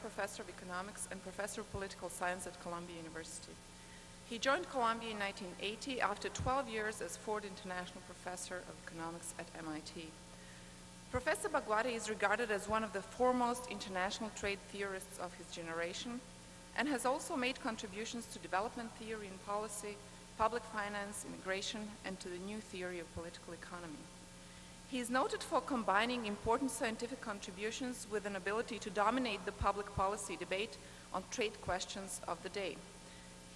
Professor of Economics and Professor of Political Science at Columbia University. He joined Columbia in 1980 after 12 years as Ford International Professor of Economics at MIT. Professor Bhagwati is regarded as one of the foremost international trade theorists of his generation and has also made contributions to development theory and policy, public finance, immigration, and to the new theory of political economy. He is noted for combining important scientific contributions with an ability to dominate the public policy debate on trade questions of the day.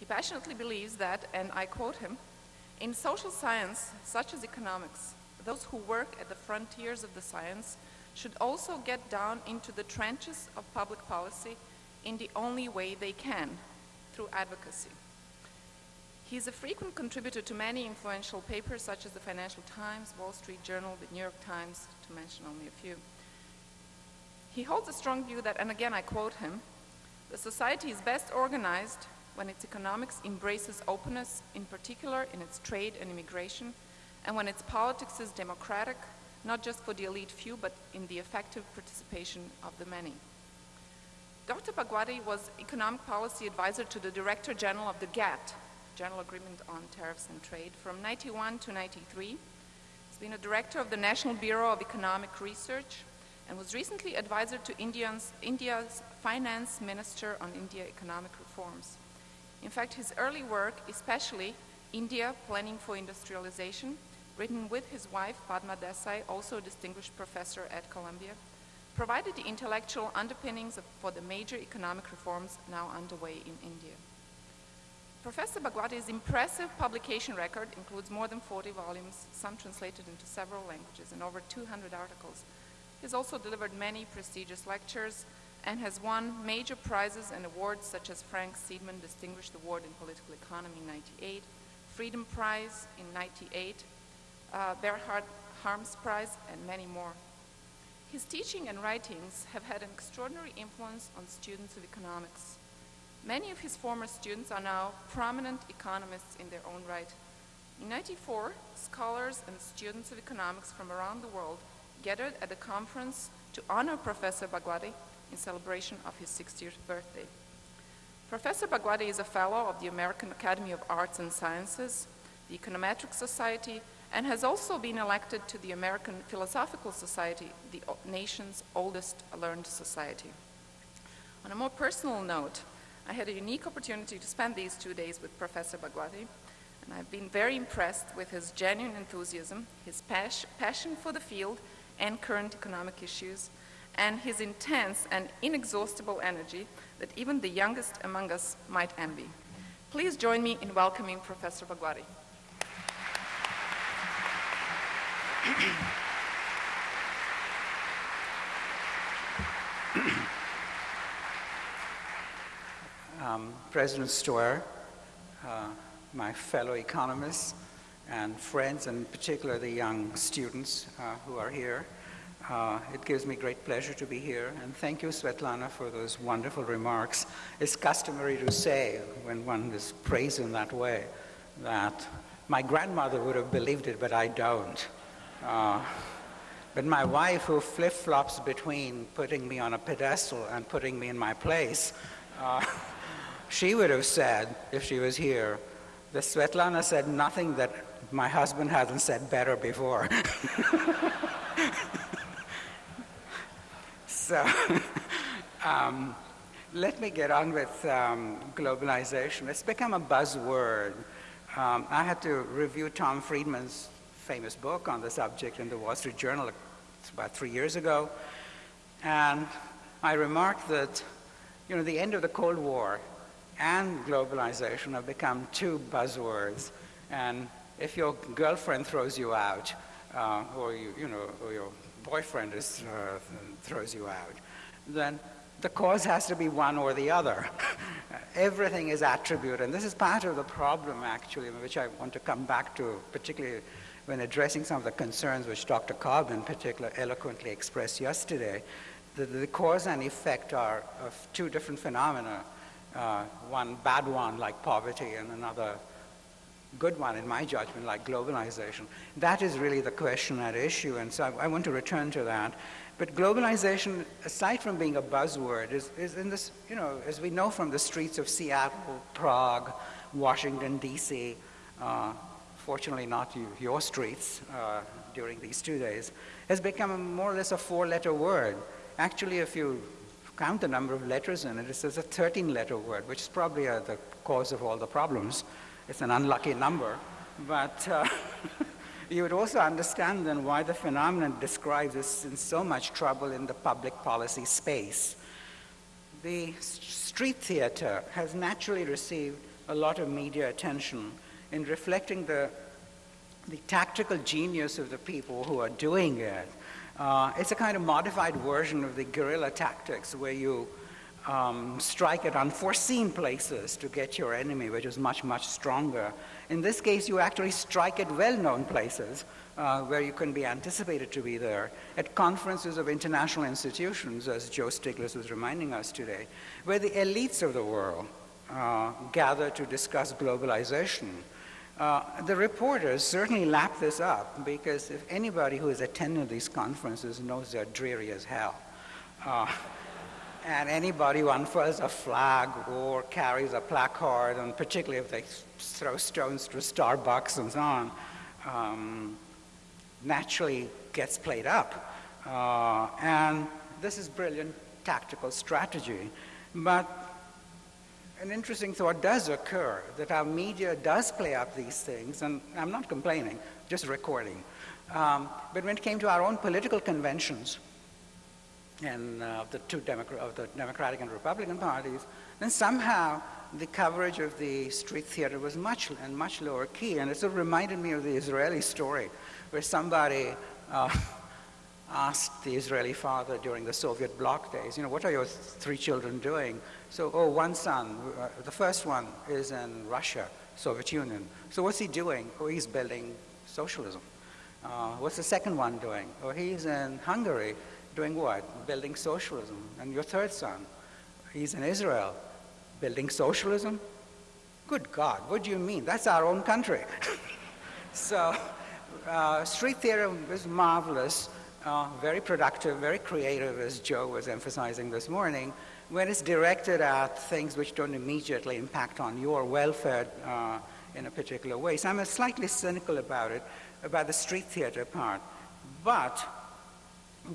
He passionately believes that, and I quote him, in social science, such as economics, those who work at the frontiers of the science should also get down into the trenches of public policy in the only way they can, through advocacy. He is a frequent contributor to many influential papers such as the Financial Times, Wall Street Journal, the New York Times, to mention only a few. He holds a strong view that, and again I quote him, the society is best organized when its economics embraces openness, in particular in its trade and immigration, and when its politics is democratic, not just for the elite few, but in the effective participation of the many. Dr. Bhagwati was economic policy advisor to the Director General of the GATT, General Agreement on Tariffs and Trade, from 91 to 93. He's been a director of the National Bureau of Economic Research and was recently advisor to Indians, India's finance minister on India economic reforms. In fact, his early work, especially India Planning for Industrialization, written with his wife, Padma Desai, also a distinguished professor at Columbia, provided the intellectual underpinnings of, for the major economic reforms now underway in India. Professor Bhagwati's impressive publication record includes more than 40 volumes, some translated into several languages, and over 200 articles. He has also delivered many prestigious lectures and has won major prizes and awards such as Frank Seidman Distinguished Award in Political Economy in 98, Freedom Prize in 98, uh, Bernhard Harms Prize, and many more. His teaching and writings have had an extraordinary influence on students of economics. Many of his former students are now prominent economists in their own right. In 94, scholars and students of economics from around the world gathered at a conference to honor Professor Bhagwati in celebration of his 60th birthday. Professor Bhagwati is a fellow of the American Academy of Arts and Sciences, the Econometric Society, and has also been elected to the American Philosophical Society, the nation's oldest learned society. On a more personal note, I had a unique opportunity to spend these two days with Professor Bhagwati, and I've been very impressed with his genuine enthusiasm, his pas passion for the field and current economic issues, and his intense and inexhaustible energy that even the youngest among us might envy. Please join me in welcoming Professor Bhagwati. um, President Stoer, uh, my fellow economists and friends, and particularly the young students uh, who are here. Uh, it gives me great pleasure to be here, and thank you, Svetlana, for those wonderful remarks. It's customary to say, when one is praised in that way, that my grandmother would have believed it, but I don't. Uh, but my wife, who flip-flops between putting me on a pedestal and putting me in my place, uh, she would have said, if she was here, that Svetlana said nothing that my husband hasn't said better before. so um, let me get on with um, globalization. It's become a buzzword. Um, I had to review Tom Friedman's famous book on the subject in the Wall Street Journal about three years ago. And I remarked that, you know, the end of the Cold War and globalization have become two buzzwords. And if your girlfriend throws you out, uh, or you, you know, or your boyfriend is, uh, throws you out, then the cause has to be one or the other. Everything is attribute, and this is part of the problem, actually, which I want to come back to, particularly when addressing some of the concerns which Dr. Cobb in particular eloquently expressed yesterday. The, the cause and effect are of two different phenomena uh, one bad one like poverty and another good one in my judgment, like globalization. That is really the question at issue, and so I, I want to return to that. But globalization, aside from being a buzzword, is, is in this, you know, as we know from the streets of Seattle, Prague, Washington, D.C., uh, fortunately not you, your streets uh, during these two days, has become more or less a four-letter word. Actually, if you count the number of letters in it, it's a 13-letter word, which is probably uh, the cause of all the problems. It's an unlucky number, but uh, you would also understand then why the phenomenon describes us in so much trouble in the public policy space. The street theater has naturally received a lot of media attention in reflecting the, the tactical genius of the people who are doing it. Uh, it's a kind of modified version of the guerrilla tactics where you um, strike at unforeseen places to get your enemy, which is much, much stronger. In this case, you actually strike at well-known places uh, where you can be anticipated to be there, at conferences of international institutions, as Joe Stiglitz was reminding us today, where the elites of the world uh, gather to discuss globalization. Uh, the reporters certainly lap this up because if anybody who has attended these conferences knows they're dreary as hell. Uh, and anybody who unfurls a flag or carries a placard, and particularly if they throw stones to Starbucks and so on, um, naturally gets played up. Uh, and this is brilliant tactical strategy. But an interesting thought does occur that our media does play up these things, and I'm not complaining, just recording. Um, but when it came to our own political conventions, and uh, the two Democrat, of the Democratic and Republican parties, then somehow the coverage of the street theater was much and much lower key. And it sort of reminded me of the Israeli story where somebody uh, asked the Israeli father during the Soviet bloc days, you know, what are your three children doing? So, oh, one son, uh, the first one is in Russia, Soviet Union. So what's he doing? Oh, he's building socialism. Uh, what's the second one doing? Oh, he's in Hungary Doing what? Building socialism. And your third son, he's in Israel, building socialism? Good God, what do you mean? That's our own country. so, uh, street theater is marvelous, uh, very productive, very creative, as Joe was emphasizing this morning, when it's directed at things which don't immediately impact on your welfare uh, in a particular way. So I'm a slightly cynical about it, about the street theater part. But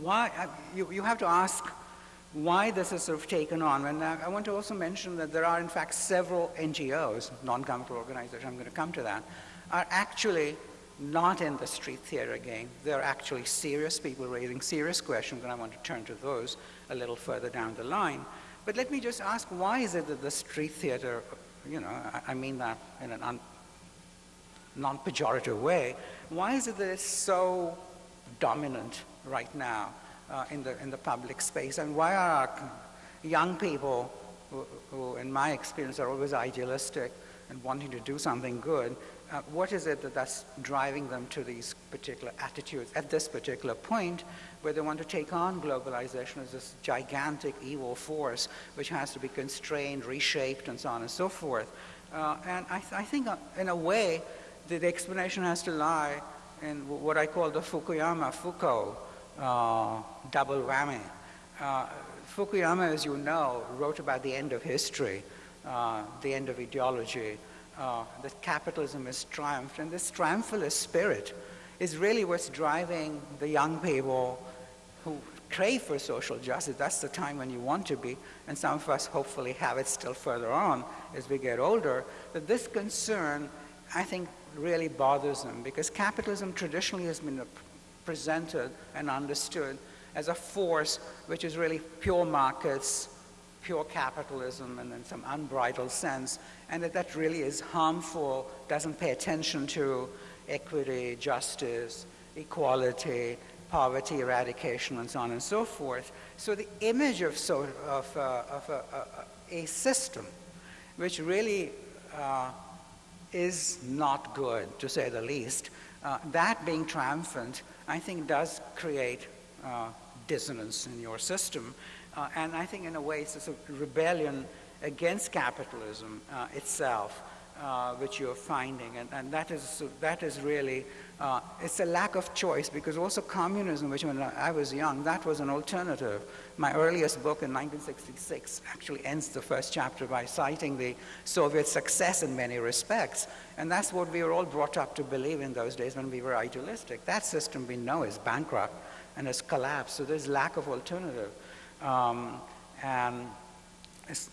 why, uh, you, you have to ask why this is sort of taken on. And I, I want to also mention that there are, in fact, several NGOs, non-governmental organizations, I'm going to come to that, are actually not in the street theater game. They're actually serious people raising serious questions, and I want to turn to those a little further down the line. But let me just ask, why is it that the street theater, you know, I, mean that in an non-pejorative way, why is it that it's so dominant right now uh, in, the, in the public space? And why are young people, who, who, in my experience are always idealistic and wanting to do something good, uh, what is it that that's driving them to these particular attitudes at this particular point where they want to take on globalization as this gigantic evil force which has to be constrained, reshaped, and so on and so forth. Uh, and I, th I think uh, in a way the, the explanation has to lie in what I call the Fukuyama Foucault uh, double whammy. Uh, Fukuyama, as you know, wrote about the end of history, uh, the end of ideology, uh, that capitalism has triumphed, and this triumphalist spirit is really what's driving the young people who crave for social justice. That's the time when you want to be, and some of us hopefully have it still further on as we get older, that this concern, I think, really bothers them because capitalism traditionally has been presented and understood as a force which is really pure markets, pure capitalism, and in some unbridled sense, and that that really is harmful, doesn't pay attention to equity, justice, equality, poverty eradication, and so on and so forth. So the image of, so, of, uh, of a, a, a, system which really uh, is not good, to say the least, uh, that being triumphant I think does create uh, dissonance in your system. Uh, and I think in a way it's a sort of rebellion against capitalism uh, itself. uh, which you're finding. And, and that, is, that is really, uh, it's a lack of choice because also communism, which when I was young, that was an alternative. My earliest book in 1966 actually ends the first chapter by citing the Soviet success in many respects. And that's what we were all brought up to believe in those days when we were idealistic. That system we know is bankrupt and has collapsed, so there's lack of alternative. Um, and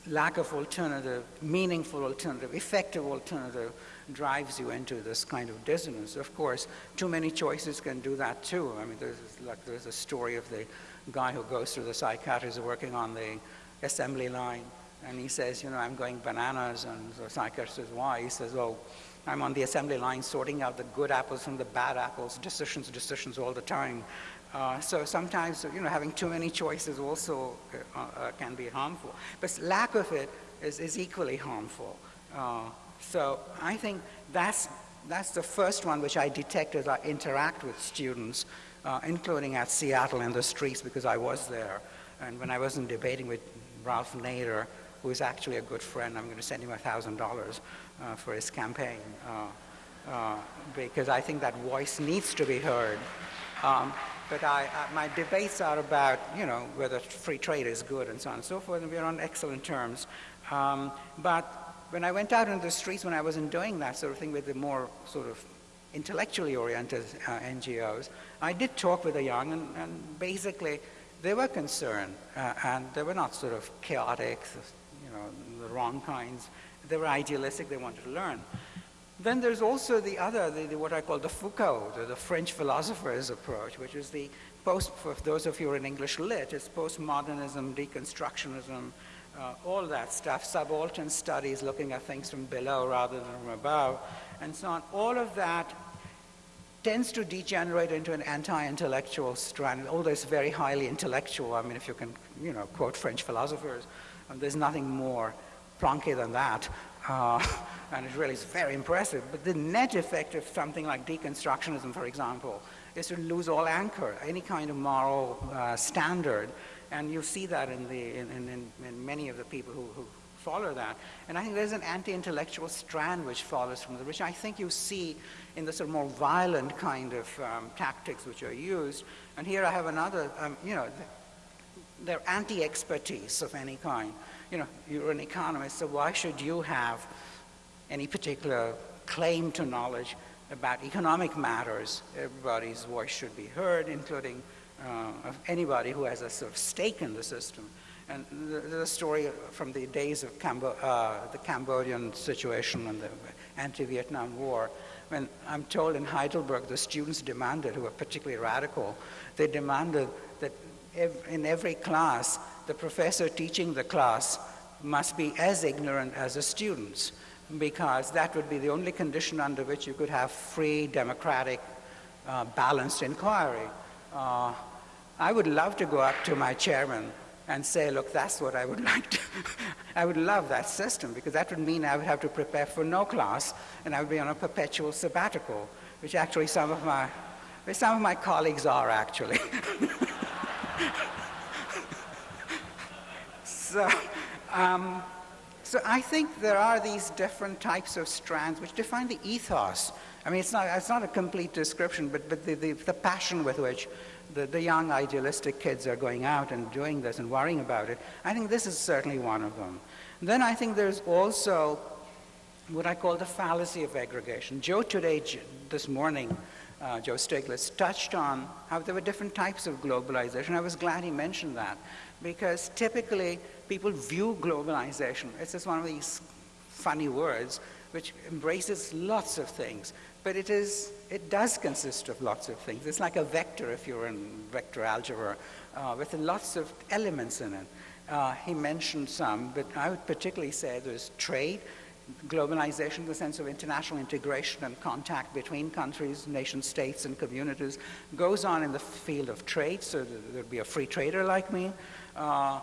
lack of alternative, meaningful alternative, effective alternative drives you into this kind of dissonance. Of course, too many choices can do that too. I mean, there's like there's a story of the guy who goes to the psychiatrist working on the assembly line, and he says, you know, I'm going bananas, and the psychiatrist says, why? He says, oh, I'm on the assembly line sorting out the good apples from the bad apples, decisions, decisions all the time. Uh, so sometimes, you know, having too many choices also uh, uh, can be harmful. But lack of it is, is equally harmful. Uh, so I think that's, that's the first one which I detect as I interact with students, uh, including at Seattle in the streets because I was there. And when I wasn't debating with Ralph Nader, who is actually a good friend, I'm going to send him $1,000 uh, for his campaign. because I think that voice needs to be heard. Um, but I, uh, my debates are about, you know, whether free trade is good and so on and so forth, and we're on excellent terms. Um, but when I went out in the streets, when I wasn't doing that sort of thing with the more sort of intellectually oriented uh, NGOs, I did talk with the young, and, and basically they were concerned, uh, and they were not sort of chaotic, you know, the wrong kinds. They were idealistic, they wanted to learn. Then there's also the other, the, the, what I call the Foucault, the, the, French philosopher's approach, which is the post, for those of you who are in English lit, it's postmodernism, deconstructionism, uh, all that stuff, subaltern studies looking at things from below rather than from above, and so on. All of that tends to degenerate into an anti-intellectual strand, although it's very highly intellectual. I mean, if you can, you know, quote French philosophers, um, there's nothing more plonky than that. Uh, and it really is very impressive. But the net effect of something like deconstructionism, for example, is to lose all anchor, any kind of moral uh, standard. And you see that in, the, in, in, in many of the people who, who, follow that. And I think there's an anti-intellectual strand which follows from the, which I think you see in the sort of more violent kind of um, tactics which are used. And here I have another, um, you know, they're anti-expertise of any kind. You know, you're an economist, so why should you have any particular claim to knowledge about economic matters, everybody's voice should be heard, including uh, anybody who has a sort of stake in the system. And there's a story from the days of Cambo uh, the Cambodian situation and the anti-Vietnam War, when I'm told in Heidelberg the students demanded, who were particularly radical, they demanded that ev in every class, the professor teaching the class must be as ignorant as the students because that would be the only condition under which you could have free, democratic, uh, balanced inquiry. Uh, I would love to go up to my chairman and say, look, that's what I would like to. I would love that system because that would mean I would have to prepare for no class and I would be on a perpetual sabbatical, which actually some of my, some of my colleagues are actually. so, um, so I think there are these different types of strands which define the ethos. I mean, it's not, it's not a complete description, but, but the, the, the passion with which the, the young idealistic kids are going out and doing this and worrying about it, I think this is certainly one of them. Then I think there's also what I call the fallacy of aggregation. Joe today, this morning, uh, Joe Stiglitz, touched on how there were different types of globalization. I was glad he mentioned that because typically people view globalization. It's just one of these funny words which embraces lots of things. But it, is, it does consist of lots of things. It's like a vector if you're in vector algebra uh, with lots of elements in it. Uh, he mentioned some, but I would particularly say there's trade, globalization, the sense of international integration and contact between countries, nation states, and communities, goes on in the field of trade, so there'd be a free trader like me. Uh,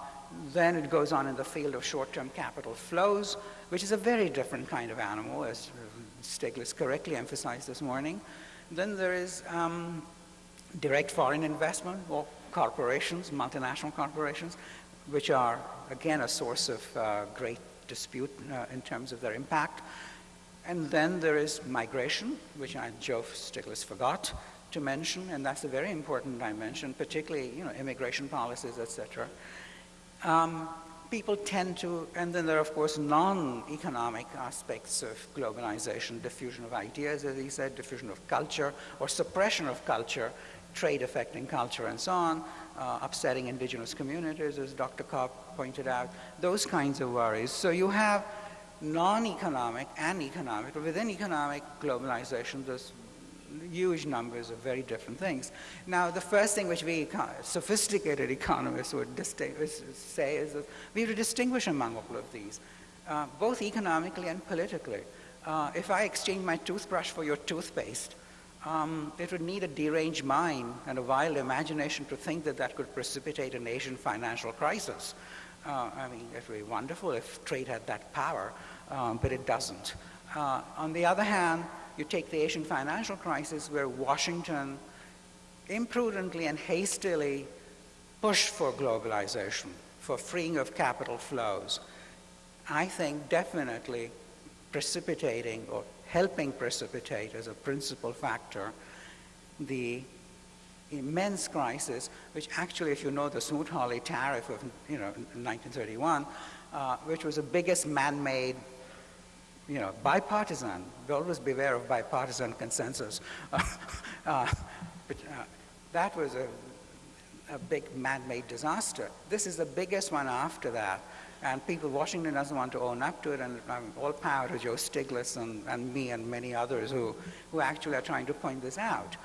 then it goes on in the field of short-term capital flows, which is a very different kind of animal, as Stiglitz correctly emphasized this morning. Then there is um, direct foreign investment, or corporations, multinational corporations, which are, again, a source of uh, great dispute uh, in terms of their impact. And then there is migration, which I, Joe Stiglitz forgot to mention, and that's a very important dimension, particularly you know, immigration policies, etc. Um, people tend to, and then there are, of course, non-economic aspects of globalization, diffusion of ideas, as he said, diffusion of culture, or suppression of culture, trade affecting culture, and so on, uh, upsetting indigenous communities, as Dr. Cobb pointed out, those kinds of worries. So you have non-economic and economic, within economic globalization, there's huge numbers of very different things. Now, the first thing which we sophisticated economists would say is that we have to distinguish among all of these, uh, both economically and politically. Uh, if I exchange my toothbrush for your toothpaste, um, it would need a deranged mind and a wild imagination to think that that could precipitate an Asian financial crisis. Uh, I mean, it would be wonderful if trade had that power, um, but it doesn't. Uh, on the other hand, you take the Asian financial crisis where Washington imprudently and hastily pushed for globalization, for freeing of capital flows. I think definitely precipitating or helping precipitate as a principal factor the immense crisis, which actually, if you know the Smoot-Hawley tariff of you know, 1931, uh, which was the biggest man-made you know, bipartisan. Always beware of bipartisan consensus. uh, but, uh, that was a, a big man-made disaster. This is the biggest one after that. And people, Washington doesn't want to own up to it, and um, all power to Joe Stiglitz and, and me and many others who, who actually are trying to point this out.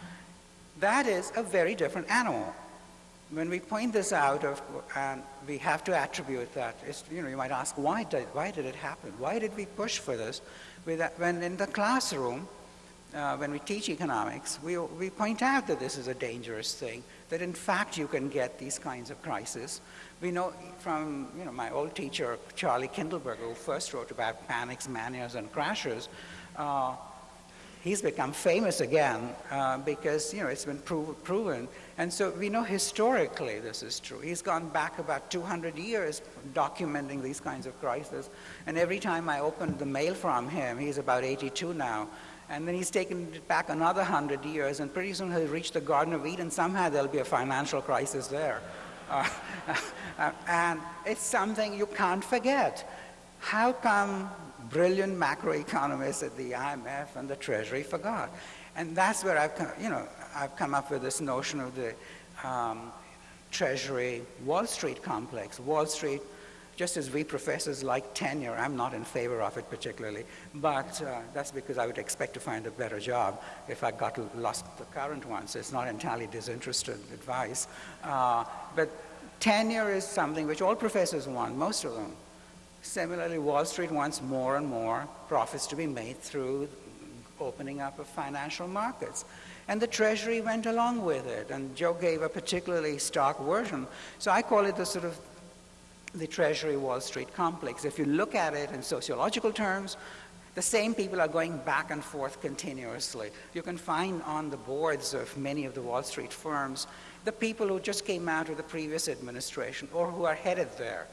That is a very different animal when we point this out, of, and we have to attribute that, you know, you might ask, why did, why did it happen? Why did we push for this? When in the classroom, uh, when we teach economics, we, we point out that this is a dangerous thing, that in fact you can get these kinds of crises. We know from you know, my old teacher, Charlie Kindleberger, who first wrote about panics, manias, and crashes, uh, he's become famous again uh, because you know it's been proven and so we know historically this is true. He's gone back about 200 years documenting these kinds of crises. And every time i open the mail from him he's about 82 now. And then he's taken it back another 100 years and pretty soon he'll reach the garden of eden. Somehow there'll be a financial crisis there. Uh, uh, and it's something you can't forget. How come brilliant macroeconomists at the IMF and the Treasury forgot. And that's where I've come, you know, I've come up with this notion of the um, Treasury Wall Street complex. Wall Street, just as we professors like tenure, I'm not in favor of it particularly, but uh, that's because I would expect to find a better job if I got lost the current one, so it's not entirely disinterested advice. Uh, but tenure is something which all professors want, most of them. Similarly, Wall Street wants more and more profits to be made through opening up of financial markets. And the Treasury went along with it, and Joe gave a particularly stark version. So I call it the sort of the Treasury Wall Street complex. If you look at it in sociological terms, the same people are going back and forth continuously. You can find on the boards of many of the Wall Street firms the people who just came out of the previous administration or who are headed there.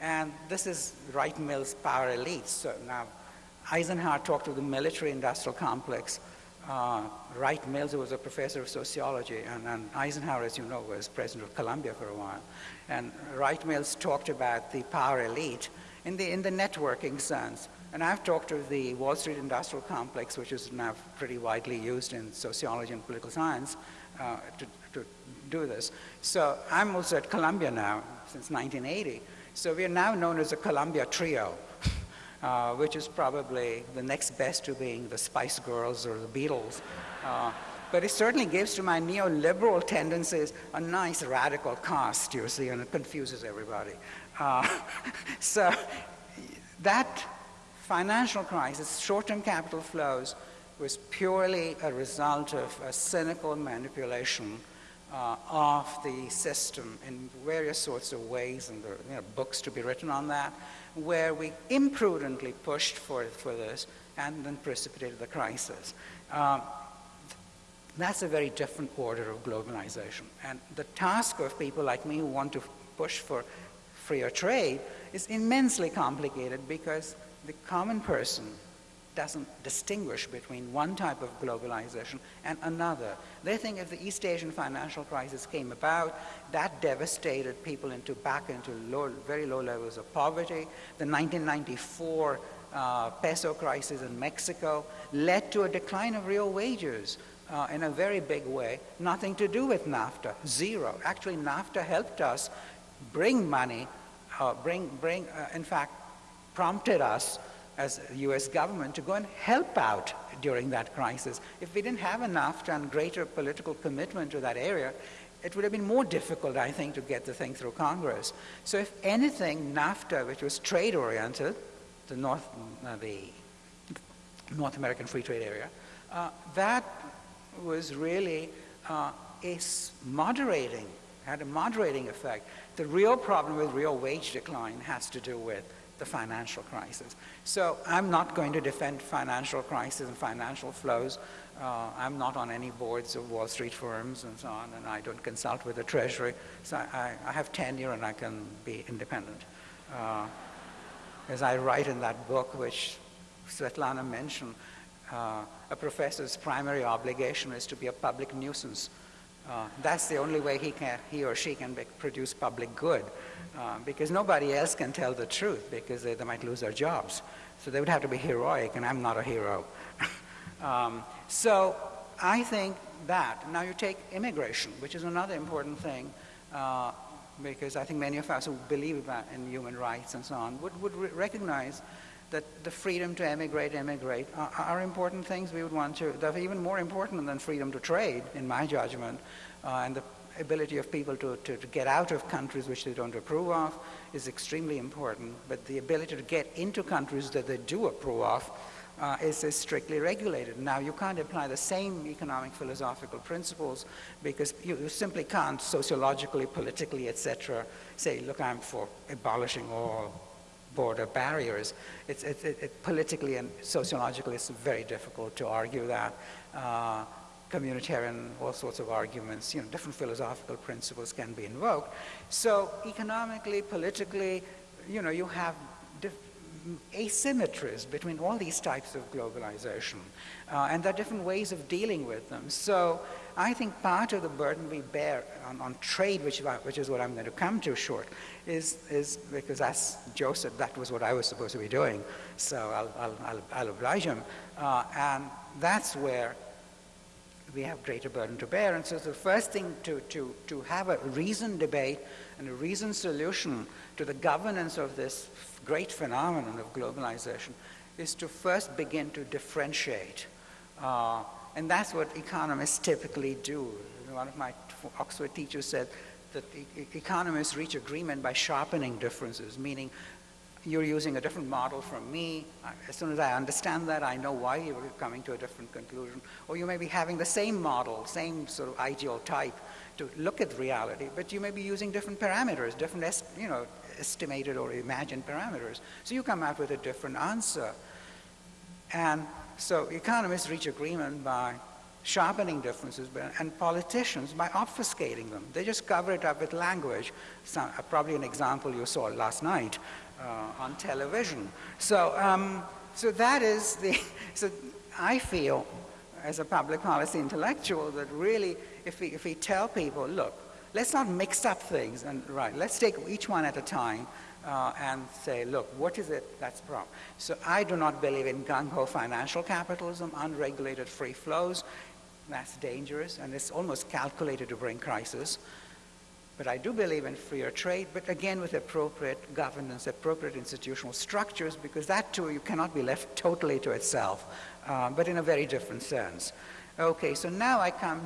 And this is Wright Mills' power elite. So now, Eisenhower talked of the military industrial complex. Uh, Wright Mills who was a professor of sociology, and, and, Eisenhower, as you know, was president of Columbia for a while. And Wright Mills talked about the power elite in the, in the networking sense. And I've talked of the Wall Street industrial complex, which is now pretty widely used in sociology and political science, uh, to, to do this. So I'm also at Columbia now since 1980. So we are now known as a Columbia Trio, uh, which is probably the next best to being the Spice Girls or the Beatles. Uh, but it certainly gives to my neoliberal tendencies a nice radical cast, you see, and it confuses everybody. Uh, so that financial crisis, short-term capital flows, was purely a result of a cynical manipulation uh, of the system in various sorts of ways, and there are you know, books to be written on that, where we imprudently pushed for, for this and then precipitated the crisis. Um, that's a very different order of globalization. And the task of people like me who want to push for freer trade is immensely complicated because the common person doesn't distinguish between one type of globalization and another. They think if the East Asian financial crisis came about, that devastated people into back into low, very low levels of poverty. The 1994 uh, peso crisis in Mexico led to a decline of real wages uh, in a very big way. Nothing to do with NAFTA, zero. Actually, NAFTA helped us bring money, uh, bring, bring uh, in fact, prompted us as the US government to go and help out during that crisis. If we didn't have NAFTA and greater political commitment to that area, it would have been more difficult, I think, to get the thing through Congress. So if anything, NAFTA, which was trade-oriented, the North, uh, the North American Free Trade Area, uh, that was really uh, a moderating, had a moderating effect. The real problem with real wage decline has to do with the financial crisis. So I'm not going to defend financial crisis and financial flows. Uh, I'm not on any boards of Wall Street firms and so on, and I don't consult with the Treasury. So I, I have tenure and I can be independent. Uh, as I write in that book, which Svetlana mentioned, uh, a professor's primary obligation is to be a public nuisance. Uh, that's the only way he, can, he or she can produce public good, uh, because nobody else can tell the truth, because they, they, might lose their jobs. So they would have to be heroic, and I'm not a hero. um, so I think that. Now you take immigration, which is another important thing, uh, because I think many of us who believe in human rights and so on would, would re recognize that the freedom to emigrate, immigrate are, are, important things we would want to, they're even more important than freedom to trade, in my judgment, uh, and the ability of people to, to, to, get out of countries which they don't approve of is extremely important, but the ability to get into countries that they do approve of uh, is, is, strictly regulated. Now, you can't apply the same economic philosophical principles because you, you simply can't sociologically, politically, etc., say, look, I'm for abolishing all border barriers. It's, it, it, it, politically and sociologically, it's very difficult to argue that. Uh, communitarian, all sorts of arguments, you know, different philosophical principles can be invoked. So economically, politically, you know, you have asymmetries between all these types of globalization. Uh, and there are different ways of dealing with them. So I think part of the burden we bear on, on trade, which, which is what I'm going to come to short, is, is because as said, that was what I was supposed to be doing. So I'll, I'll, I'll, I'll oblige him. Uh, and that's where we have greater burden to bear. And so the first thing to, to, to have a reasoned debate and a reasoned solution to the governance of this great phenomenon of globalization is to first begin to differentiate. Uh, and that's what economists typically do. One of my Oxford teachers said that economists reach agreement by sharpening differences, meaning you're using a different model from me. As soon as I understand that, I know why you're coming to a different conclusion. Or you may be having the same model, same sort of ideal type to look at reality, but you may be using different parameters, different, you know, estimated or imagined parameters. So you come out with a different answer. And so economists reach agreement by sharpening differences, and politicians by obfuscating them. They just cover it up with language. So, uh, probably an example you saw last night uh, on television. So, um, so that is the, so I feel as a public policy intellectual that really if we, if we tell people, look, let's not mix up things and right, let's take each one at a time uh, and say, look, what is it that's wrong? So I do not believe in gung-ho financial capitalism, unregulated free flows. That's dangerous and it's almost calculated to bring crisis. But I do believe in freer trade, but again with appropriate governance, appropriate institutional structures, because that too you cannot be left totally to itself, uh, but in a very different sense. Okay, so now I come,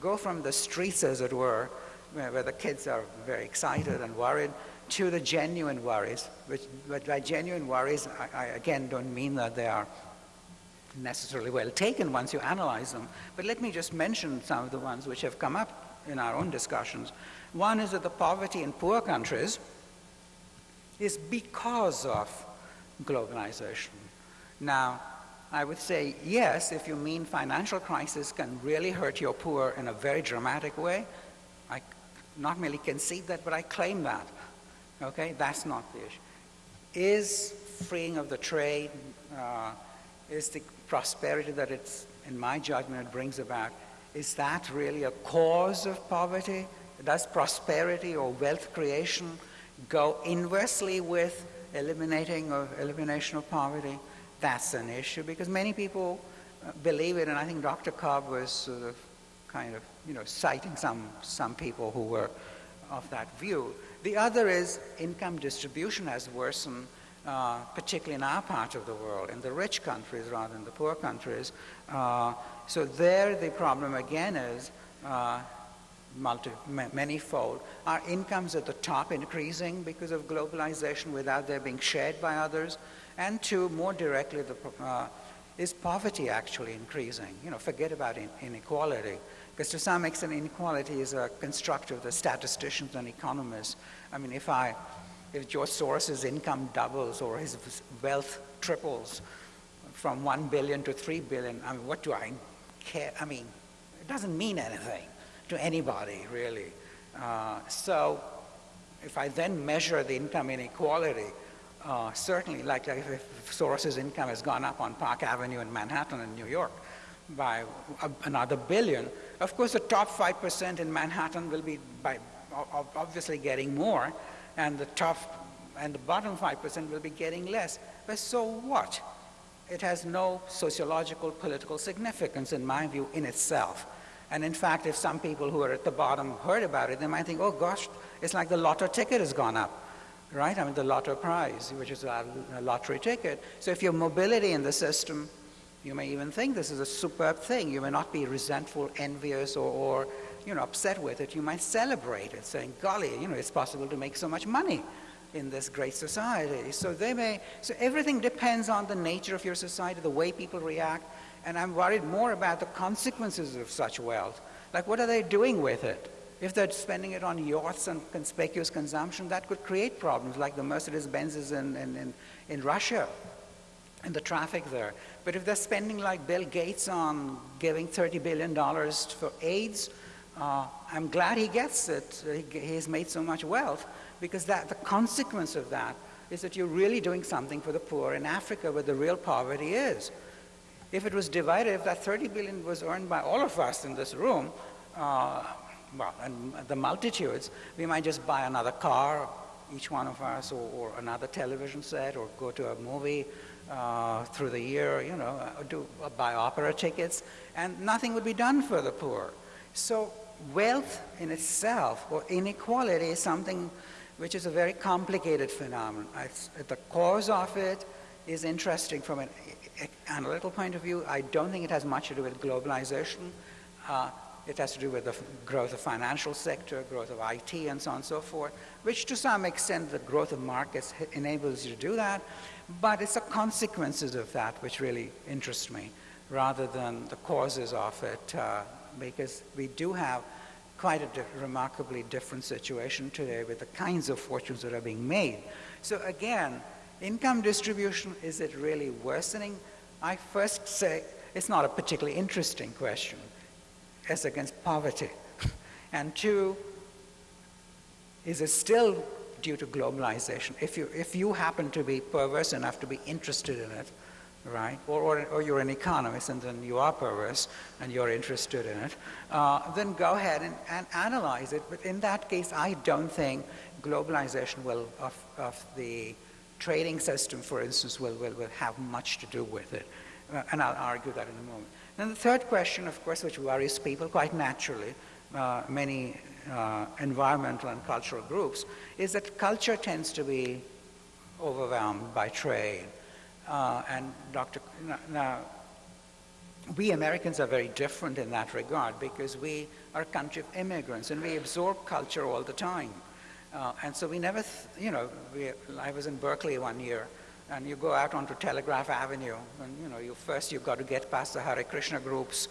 go from the streets, as it were, where the kids are very excited and worried, to the genuine worries, which, but by genuine worries, I, I again don't mean that they are necessarily well taken once you analyze them, but let me just mention some of the ones which have come up in our own discussions. One is that the poverty in poor countries is because of globalization. Now, I would say yes, if you mean financial crisis can really hurt your poor in a very dramatic way. I not merely concede that, but I claim that. Okay, that's not the issue. Is freeing of the trade, uh, is the prosperity that it's, in my judgment, it brings about, is that really a cause of poverty? Does prosperity or wealth creation go inversely with eliminating or elimination of poverty? That's an issue because many people uh, believe it, and I think Dr. Cobb was sort of kind of, you know, citing some, some people who were of that view. The other is income distribution has worsened, uh, particularly in our part of the world, in the rich countries rather than the poor countries. Uh, so there the problem again is uh, multi, manyfold. Our incomes at the top increasing because of globalization without their being shared by others. And two, more directly, the, uh, is poverty actually increasing? You know, forget about in, inequality. Because to some extent, inequality is a construct of the statisticians and economists. I mean, if I, if George Soros's income doubles or his wealth triples from one billion to three billion, I mean, what do I care? I mean, it doesn't mean anything to anybody, really. Uh, so if I then measure the income inequality, uh, certainly, like, if Soros's income has gone up on Park Avenue in Manhattan in New York by another billion, of course the top 5% in Manhattan will be by obviously getting more, and the top and the bottom 5% will be getting less. But so what? It has no sociological, political significance, in my view, in itself. And in fact, if some people who are at the bottom heard about it, they might think, oh gosh, it's like the lotto ticket has gone up, right? I mean, the lotto prize, which is a, lottery ticket. So if your mobility in the system, you may even think this is a superb thing. You may not be resentful, envious, or, or you know, upset with it. You might celebrate it, saying, golly, you know, it's possible to make so much money in this great society. So they may, so everything depends on the nature of your society, the way people react, and I'm worried more about the consequences of such wealth. Like, what are they doing with it? If they're spending it on yachts and conspicuous consumption, that could create problems like the Mercedes-Benzes in, in, in, in Russia and the traffic there. But if they're spending like Bill Gates on giving $30 billion for AIDS, uh, I'm glad he gets it. He, he's made so much wealth because that, the consequence of that is that you're really doing something for the poor in Africa where the real poverty is. If it was divided, if that 30 billion was earned by all of us in this room, uh, well, and the multitudes, we might just buy another car, each one of us, or, or another television set, or go to a movie uh, through the year, you know, uh, do, uh, buy opera tickets, and nothing would be done for the poor. So wealth in itself, or inequality, is something which is a very complicated phenomenon. The cause of it is interesting from an analytical point of view, I don't think it has much to do with globalization. Uh, it has to do with the growth of financial sector, growth of IT, and so on and so forth, which to some extent the growth of markets enables you to do that. But it's the consequences of that which really interest me, rather than the causes of it, uh, because we do have quite a di remarkably different situation today with the kinds of fortunes that are being made. So again, Income distribution, is it really worsening? I first say it's not a particularly interesting question as against poverty. and two, is it still due to globalization? If you, if you happen to be perverse enough to be interested in it, right? Or, or, or, you're an economist and then you are perverse and you're interested in it, uh, then go ahead and, and, analyze it. But in that case, I don't think globalization will, of, of the trading system, for instance, will, will, will have much to do with it. Uh, and I'll argue that in a moment. Then the third question, of course, which worries people quite naturally, uh, many uh, environmental and cultural groups, is that culture tends to be overwhelmed by trade. Uh, and Dr. Now, we Americans are very different in that regard because we are a country of immigrants and we absorb culture all the time. Uh, and so we never, you know, we, I was in Berkeley one year, and you go out onto Telegraph Avenue, and you know, you first you've got to get past the Hare Krishna groups,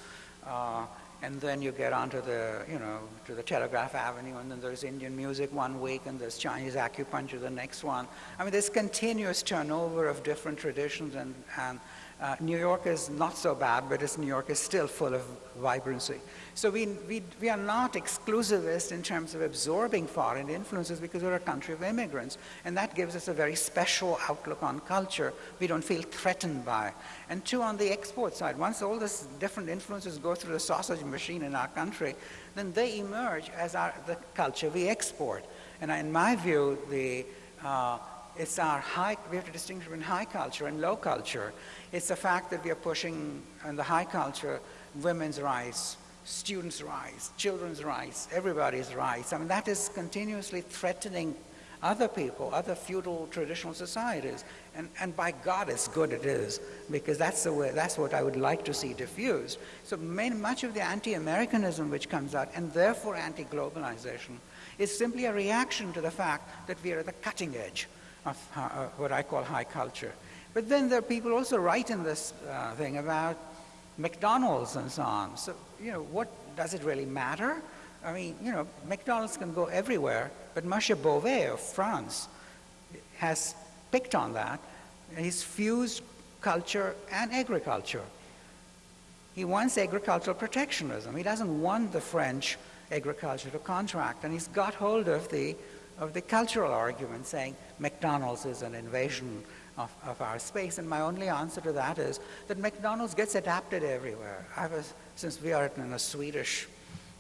uh, and then you get onto the, you know, to the Telegraph Avenue, and then there's Indian music one week, and there's Chinese acupuncture the next one. I mean, there's continuous turnover of different traditions and, and Uh, New York is not so bad, but New York is still full of vibrancy. So we, we, we are not exclusivist in terms of absorbing foreign influences because we're a country of immigrants. And that gives us a very special outlook on culture we don't feel threatened by. And two, on the export side, once all these different influences go through the sausage machine in our country, then they emerge as our, the culture we export. And in my view, the, uh, it's our high, we have to distinguish between high culture and low culture. It's the fact that we are pushing in the high culture women's rights, students' rights, children's rights, everybody's rights. I mean, that is continuously threatening other people, other feudal traditional societies. And, and by God, it's good it is, because that's, the way, that's what I would like to see diffused. So main, much of the anti-Americanism which comes out, and therefore anti-globalization, is simply a reaction to the fact that we are at the cutting edge of uh, what I call high culture. But then there are people also write in this uh, thing about McDonald's and so on. So, you know, what does it really matter? I mean, you know, McDonald's can go everywhere, but Monsieur Bové of France has picked on that. He's fused culture and agriculture. He wants agricultural protectionism. He doesn't want the French agriculture to contract, and he's got hold of the, of the cultural argument saying McDonald's is an invasion of, of our space. And my only answer to that is that McDonald's gets adapted everywhere. I was, since we are in a Swedish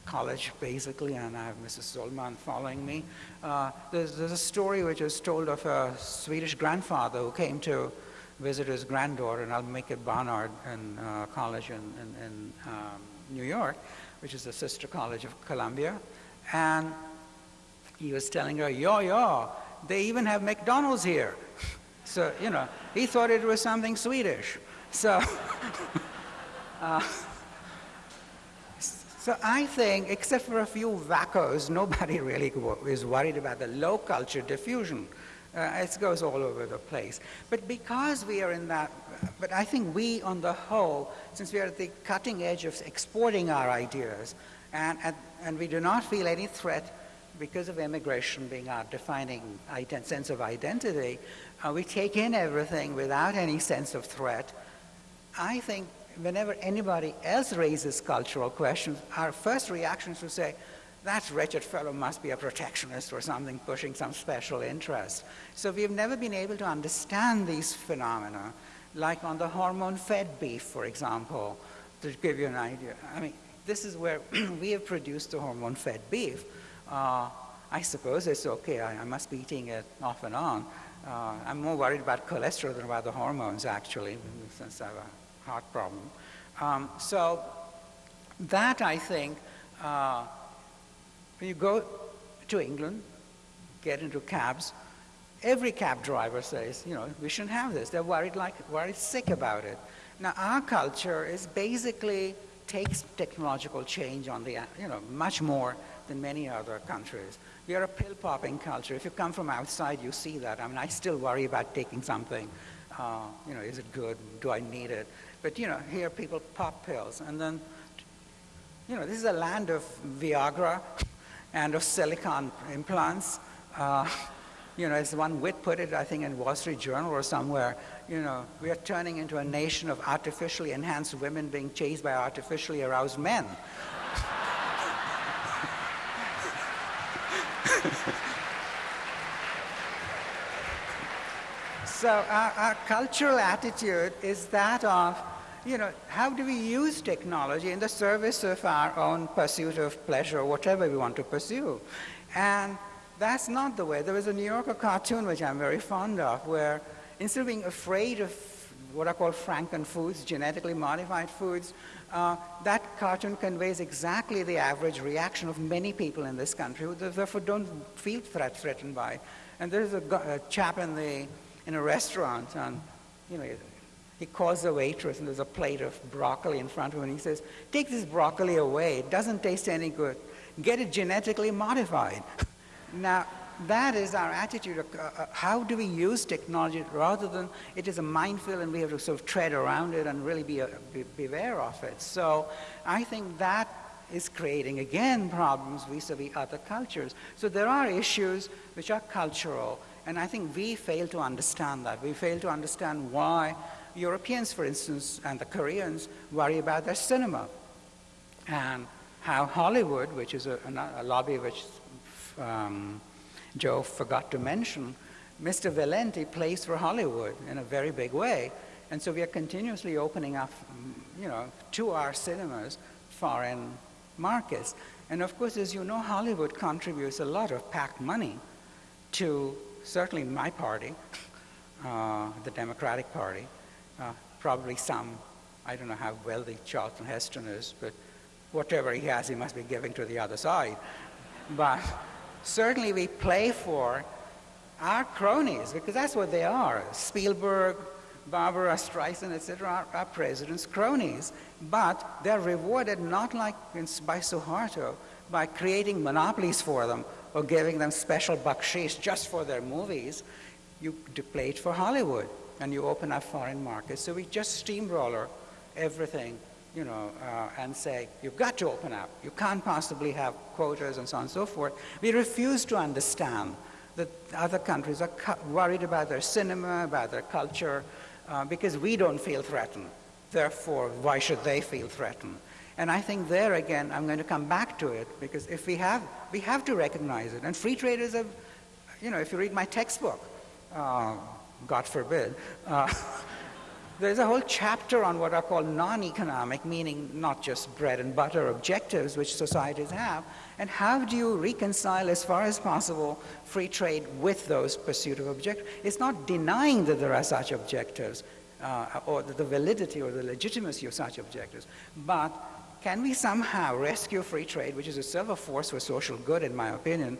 college, basically, and I have Mrs. Solman following me, uh, there's, there's a story which is told of a Swedish grandfather who came to visit his granddaughter in Almaquer Barnard in uh, college in, in, in um, New York, which is the sister college of Columbia. And he was telling her, yo, yo, they even have McDonald's here. So, you know, he thought it was something Swedish. So, uh, so I think, except for a few wackos, nobody really is worried about the low culture diffusion. Uh, it goes all over the place. But because we are in that, but I think we on the whole, since we are at the cutting edge of exporting our ideas, and, and, and we do not feel any threat because of immigration being our defining sense of identity, uh, we take in everything without any sense of threat. I think whenever anybody else raises cultural questions, our first reaction is to say, that wretched fellow must be a protectionist or something pushing some special interest. So we've never been able to understand these phenomena, like on the hormone-fed beef, for example, to give you an idea. I mean, this is where we have produced the hormone-fed beef. Uh, I suppose it's okay. I, I, must be eating it off and on. Uh, I'm more worried about cholesterol than about the hormones, actually, since I have a heart problem. Um, so that, I think, uh, when you go to England, get into cabs, every cab driver says, you know, we shouldn't have this. They're worried, like, worried sick about it. Now, our culture is basically takes technological change on the, you know, much more than many other countries. We are a pill-popping culture. If you come from outside, you see that. I mean, I still worry about taking something. Uh, you know, is it good? Do I need it? But, you know, here people pop pills. And then, you know, this is a land of Viagra and of silicon implants. Uh, you know, as one wit put it, I think in Wall Street Journal or somewhere, you know, we are turning into a nation of artificially enhanced women being chased by artificially aroused men. so our, our, cultural attitude is that of, you know, how do we use technology in the service of our own pursuit of pleasure, or whatever we want to pursue? And that's not the way. There was a New Yorker cartoon, which I'm very fond of, where instead of being afraid of what are called Franken foods, genetically modified foods, uh, that cartoon conveys exactly the average reaction of many people in this country who therefore don't feel threat, threatened by. And there's a, a, chap in, the, in a restaurant, and you know, he calls the waitress, and there's a plate of broccoli in front of him, and he says, take this broccoli away. It doesn't taste any good. Get it genetically modified. now, that is our attitude. Of, uh, uh, how do we use technology rather than it is a minefield and we have to sort of tread around it and really be, a, uh, be beware of it. So I think that is creating again problems vis-a-vis -vis other cultures. So there are issues which are cultural, and I think we fail to understand that. We fail to understand why Europeans, for instance, and the Koreans worry about their cinema and how Hollywood, which is a, a, a lobby which um, Joe forgot to mention, Mr. Valenti plays for Hollywood in a very big way. And so we are continuously opening up, you know, to our cinemas foreign markets. And of course, as you know, Hollywood contributes a lot of PAC money to certainly my party, uh, the Democratic Party, uh, probably some, I don't know how wealthy Charlton Heston is, but whatever he has, he must be giving to the other side. But certainly we play for our cronies, because that's what they are. Spielberg, Barbra Streisand, etc., are, are president's cronies. But they're rewarded not like in, by Suharto, by creating monopolies for them or giving them special bakshish just for their movies. You play it for Hollywood and you open up foreign markets. So we just steamroller everything, you know, uh, and say, you've got to open up. You can't possibly have quotas and so on and so forth. We refuse to understand that other countries are worried about their cinema, about their culture, uh, because we don't feel threatened. Therefore, why should they feel threatened? And I think there again, I'm going to come back to it, because if we have, we have to recognize it. And free traders have, you know, if you read my textbook, uh, God forbid, uh, there's a whole chapter on what are called non-economic, meaning not just bread and butter objectives which societies have, and how do you reconcile as far as possible free trade with those pursuit of objectives? It's not denying that there are such objectives, uh, or the validity or the legitimacy of such objectives, but can we somehow rescue free trade, which is a silver force for social good, in my opinion,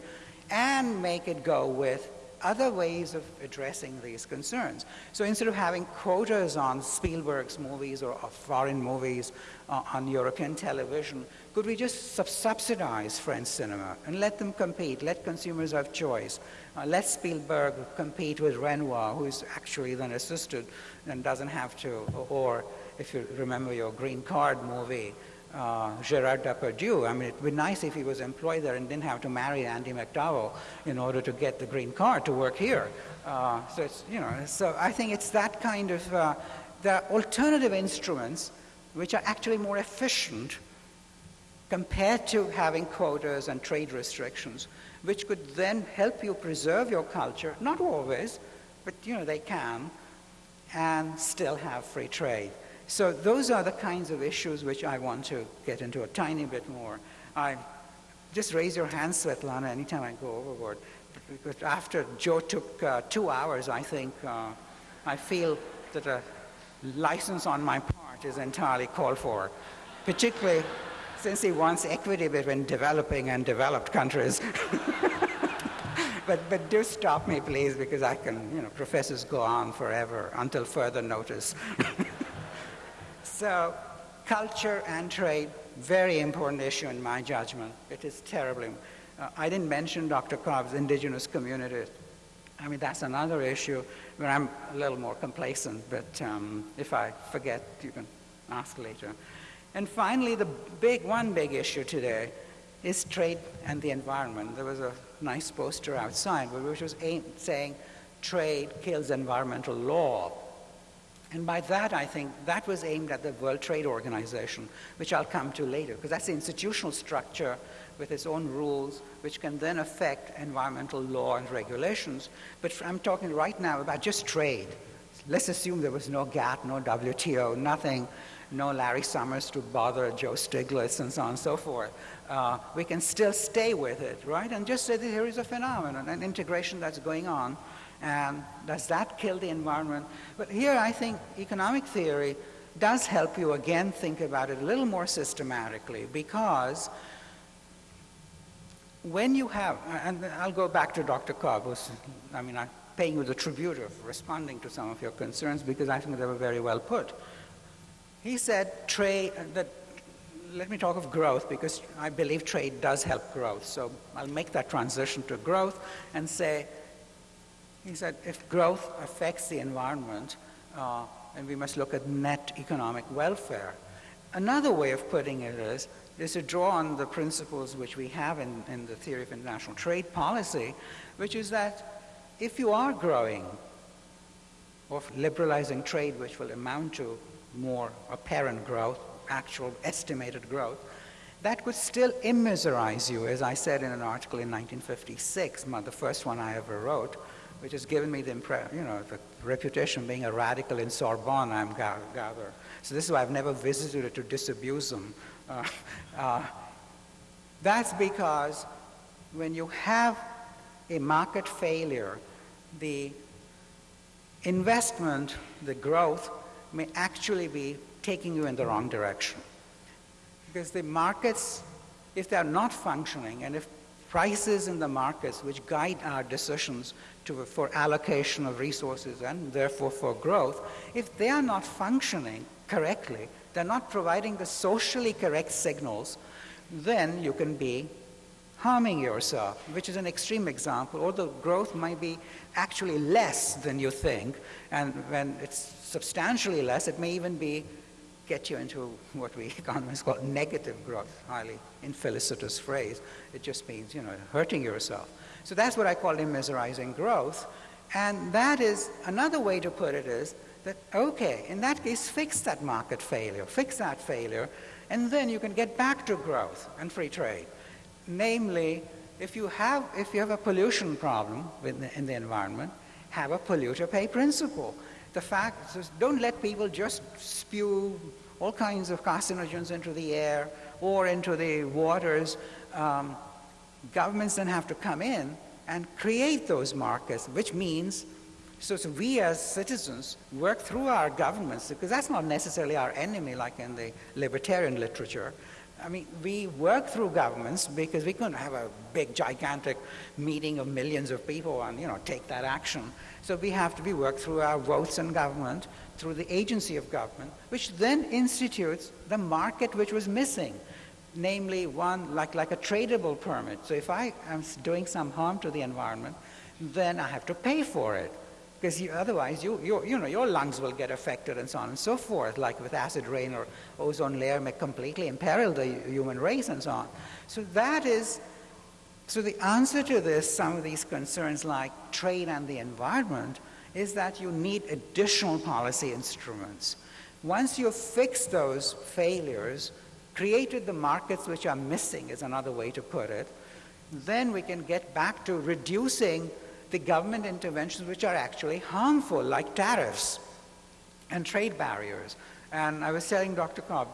and make it go with other ways of addressing these concerns. So instead of having quotas on Spielberg's movies or, or foreign movies uh, on European television, could we just sub subsidize French cinema and let them compete, let consumers have choice, uh, let Spielberg compete with Renoir, who is actually then assisted and doesn't have to, or if you remember your Green Card movie, uh, Gerard Depardieu. I mean, it would be nice if he was employed there and didn't have to marry Andie MacDowell in order to get the green card to work here. Uh, so it's, you know, so I think it's that kind of, uh, the alternative instruments which are actually more efficient compared to having quotas and trade restrictions, which could then help you preserve your culture, not always, but you know, they can, and still have free trade. So those are the kinds of issues which I want to get into a tiny bit more. I just raise your hand, Svetlana, anytime I go overboard. Because after Joe took uh, two hours, I think uh, I feel that a license on my part is entirely called for, particularly since he wants equity between developing and developed countries. but, but do stop me, please, because I can, you know, professors go on forever until further notice. So culture and trade, very important issue in my judgment. It is terribly. Uh, I didn't mention Dr. Cobb's indigenous communities. I mean, that's another issue where I'm a little more complacent, but um, if I forget, you can ask later. And finally, the big, one big issue today is trade and the environment. There was a nice poster outside which was aimed, saying trade kills environmental law. And by that, I think that was aimed at the World Trade Organization, which I'll come to later, because that's the institutional structure with its own rules, which can then affect environmental law and regulations. But I'm talking right now about just trade. Let's assume there was no GATT, no WTO, nothing, no Larry Summers to bother Joe Stiglitz and so on and so forth. Uh, we can still stay with it, right? And just say that here is a phenomenon, an integration that's going on and does that kill the environment? But here I think economic theory does help you again think about it a little more systematically because when you have, and I'll go back to Dr. Cobb, who's, I mean, I'm paying you the tribute of responding to some of your concerns because I think they were very well put. He said trade, uh, that, let me talk of growth because I believe trade does help growth. So I'll make that transition to growth and say he said if growth affects the environment, uh, then we must look at net economic welfare. Another way of putting it is, is to draw on the principles which we have in, in the theory of international trade policy, which is that if you are growing, or liberalizing trade, which will amount to more apparent growth, actual estimated growth, that could still immiserize you, as I said in an article in 1956, the first one I ever wrote, which has given me the, impression, you know, the reputation of being a radical in Sorbonne, I'm gather. So this is why I've never visited it to disabuse them. Uh, uh, that's because when you have a market failure, the investment, the growth, may actually be taking you in the wrong direction. Because the markets, if they are not functioning, and if prices in the markets which guide our decisions to, for allocation of resources and therefore for growth, if they are not functioning correctly, they're not providing the socially correct signals, then you can be harming yourself, which is an extreme example, although growth might be actually less than you think, and when it's substantially less, it may even be get you into what we economists call negative growth, highly infelicitous phrase. It just means, you know, hurting yourself. So that's what I call immiserizing growth. And that is, another way to put it is that, okay, in that case, fix that market failure, fix that failure, and then you can get back to growth and free trade. Namely, if you have, if you have a pollution problem the, in the environment, have a polluter pay principle. The fact is, don't let people just spew all kinds of carcinogens into the air or into the waters. Um, governments then have to come in and create those markets, which means so, so, we as citizens work through our governments, because that's not necessarily our enemy like in the libertarian literature, I mean, we work through governments because we couldn't have a big, gigantic meeting of millions of people and, you know, take that action. So we have to be worked through our votes in government, through the agency of government, which then institutes the market which was missing, namely one like, like a tradable permit. So if I am doing some harm to the environment, then I have to pay for it because you, otherwise you, you, you know, your lungs will get affected and so on and so forth, like with acid rain or ozone layer may completely imperil the human race and so on. So that is, so the answer to this, some of these concerns like trade and the environment, is that you need additional policy instruments. Once you fix those failures, created the markets which are missing is another way to put it, then we can get back to reducing the government interventions which are actually harmful, like tariffs and trade barriers. And I was telling Dr. Cobb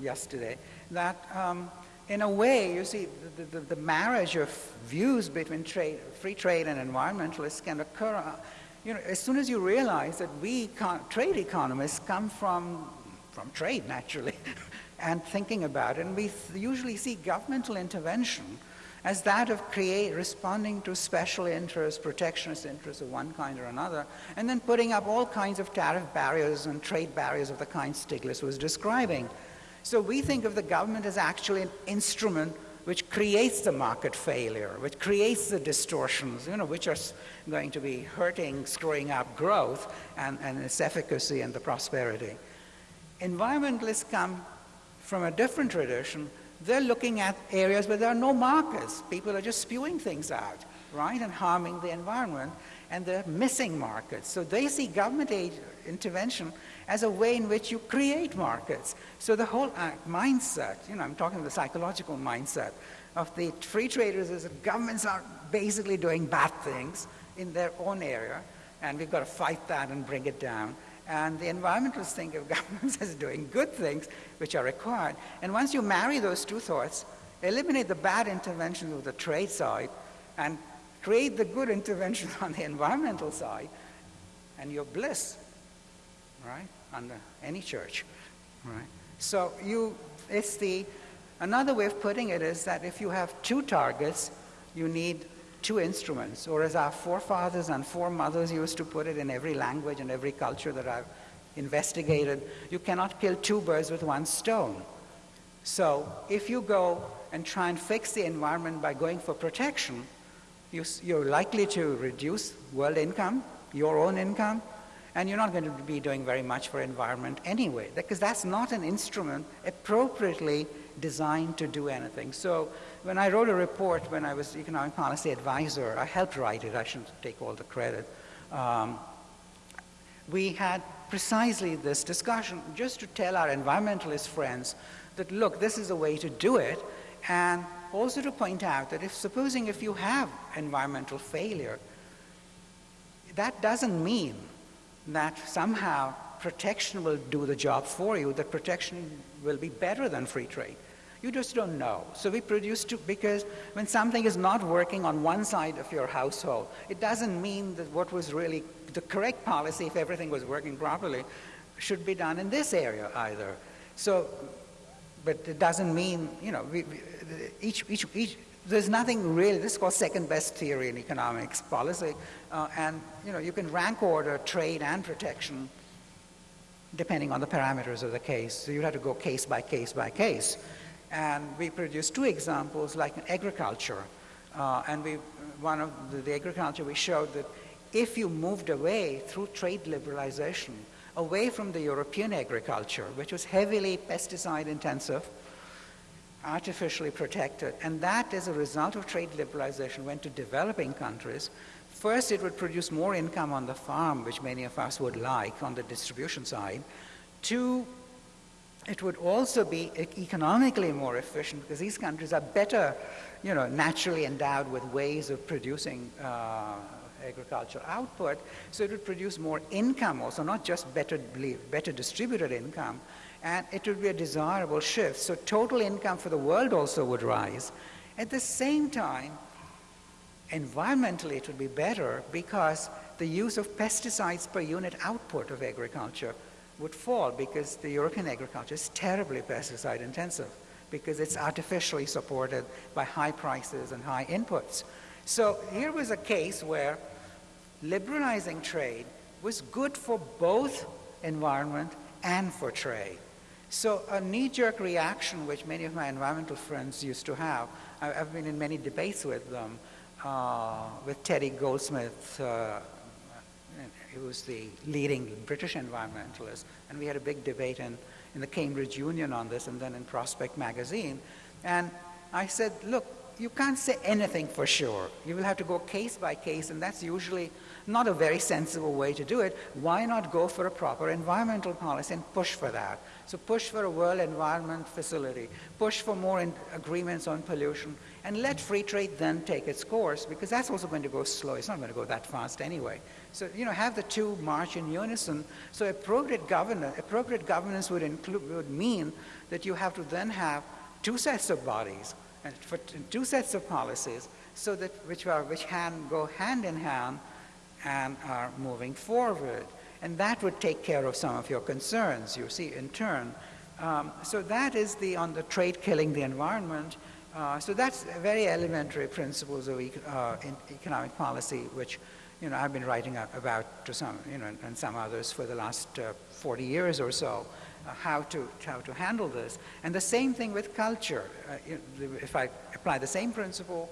yesterday that um, in a way, you see, the, the, the, marriage of views between trade, free trade and environmentalists can occur, uh, you know, as soon as you realize that we, trade economists, come from, from trade, naturally, and thinking about it, and we usually see governmental intervention as that of create, responding to special interests, protectionist interests of one kind or another, and then putting up all kinds of tariff barriers and trade barriers of the kind Stiglitz was describing. So we think of the government as actually an instrument which creates the market failure, which creates the distortions, you know, which are going to be hurting, screwing up growth and, and its efficacy and the prosperity. Environmentalists come from a different tradition they're looking at areas where there are no markers. People are just spewing things out, right, and harming the environment, and they're missing markets. So they see government aid intervention as a way in which you create markets. So the whole uh, mindset, you know, I'm talking the psychological mindset of the free traders is that governments are basically doing bad things in their own area, and we've got to fight that and bring it down. And the environmentalists think of governments as doing good things which are required. And once you marry those two thoughts, eliminate the bad interventions of the trade side and create the good interventions on the environmental side, and you're bliss, right, under any church, right? So you, it's the, another way of putting it is that if you have two targets, you need two instruments, or as our forefathers and foremothers used to put it in every language and every culture that I've investigated, you cannot kill two birds with one stone. So if you go and try and fix the environment by going for protection, you, are likely to reduce world income, your own income, and you're not going to be doing very much for environment anyway, because that's not an instrument appropriately designed to do anything. So when I wrote a report when I was economic policy advisor, I helped write it, I shouldn't take all the credit. Um, we had precisely this discussion just to tell our environmentalist friends that, look, this is a way to do it, and also to point out that if supposing if you have environmental failure, that doesn't mean that somehow protection will do the job for you, that protection will be better than free trade. You just don't know. So we produce because when something is not working on one side of your household, it doesn't mean that what was really the correct policy, if everything was working properly, should be done in this area either. So, but it doesn't mean, you know, we, we, each, each, each, there's nothing really, this is called second best theory in economics policy, uh, and, you know, you can rank order trade and protection depending on the parameters of the case. So you'd have to go case by case by case. And we produced two examples like in agriculture. Uh, and we, one of the, the agriculture, we showed that if you moved away through trade liberalization, away from the European agriculture, which was heavily pesticide intensive, artificially protected, and that as a result of trade liberalization went to developing countries, first it would produce more income on the farm, which many of us would like on the distribution side. Two, it would also be economically more efficient because these countries are better, you know, naturally endowed with ways of producing uh, agricultural output. So it would produce more income also, not just better, better distributed income. And it would be a desirable shift. So total income for the world also would rise. At the same time, environmentally it would be better because the use of pesticides per unit output of agriculture would fall because the European agriculture is terribly pesticide intensive because it's artificially supported by high prices and high inputs. So here was a case where liberalizing trade was good for both environment and for trade. So a knee-jerk reaction, which many of my environmental friends used to have, I've been in many debates with them, uh, with Teddy Goldsmith, uh, he was the leading British environmentalist, and we had a big debate in, in the Cambridge Union on this and then in Prospect magazine. And I said, look, you can't say anything for sure. You will have to go case by case, and that's usually not a very sensible way to do it. Why not go for a proper environmental policy and push for that? So push for a World Environment Facility, push for more agreements on pollution, and let free trade then take its course, because that's also going to go slow. It's not going to go that fast anyway. So, you know, have the two march in unison. So appropriate governance, appropriate governance would, include, would mean that you have to then have two sets of bodies and for two sets of policies so that which are which can go hand in hand and are moving forward. And that would take care of some of your concerns, you see, in turn. Um, so that is the on the trade killing the environment. Uh, so that's very elementary principles of uh, economic policy, which you know I've been writing about to some, you know, and some others for the last uh, 40 years or so, uh, how to how to handle this. And the same thing with culture. Uh, if I apply the same principle,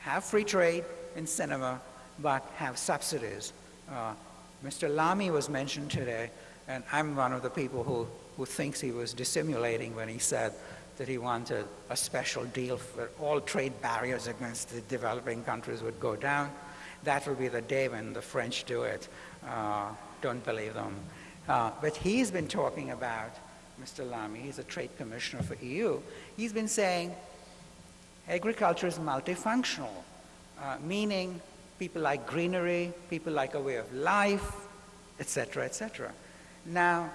have free trade in cinema, but have subsidies. Uh, Mr. Lamy was mentioned today, and I'm one of the people who, who thinks he was dissimulating when he said that he wanted a special deal where all trade barriers against the developing countries would go down. That will be the day when the French do it. Uh, don't believe them. Uh, but he's been talking about, Mr. Lamy, he's a trade commissioner for EU, he's been saying agriculture is multifunctional, uh, meaning people like greenery, people like a way of life, etc., etc. Now,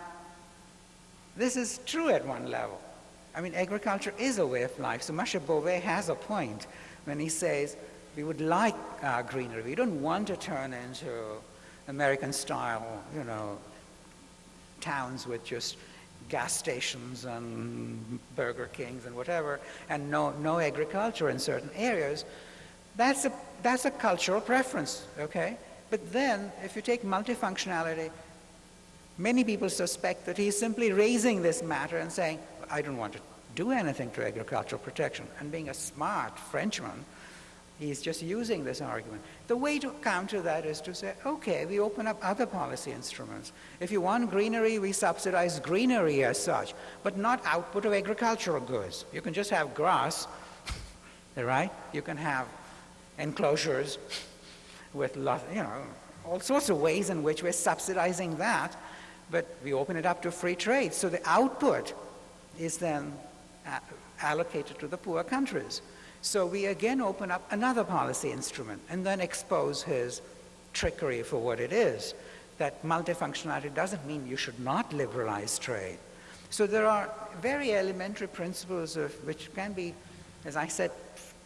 this is true at one level. I mean, agriculture is a way of life. So Monsieur Bové has a point when he says, we would like uh, greenery. We don't want to turn into American style, you know, towns with just gas stations and Burger Kings and whatever, and no, no agriculture in certain areas. That's a, that's a cultural preference, okay? But then, if you take multifunctionality, many people suspect that he's simply raising this matter and saying, I don't want to do anything to agricultural protection. And being a smart Frenchman, he's just using this argument. The way to counter that is to say, okay, we open up other policy instruments. If you want greenery, we subsidize greenery as such, but not output of agricultural goods. You can just have grass, right? You can have enclosures with, lot, you know, all sorts of ways in which we're subsidizing that, but we open it up to free trade. So the output is then uh, allocated to the poor countries. So we again open up another policy instrument and then expose his trickery for what it is. That multifunctionality doesn't mean you should not liberalize trade. So there are very elementary principles of which can be, as I said,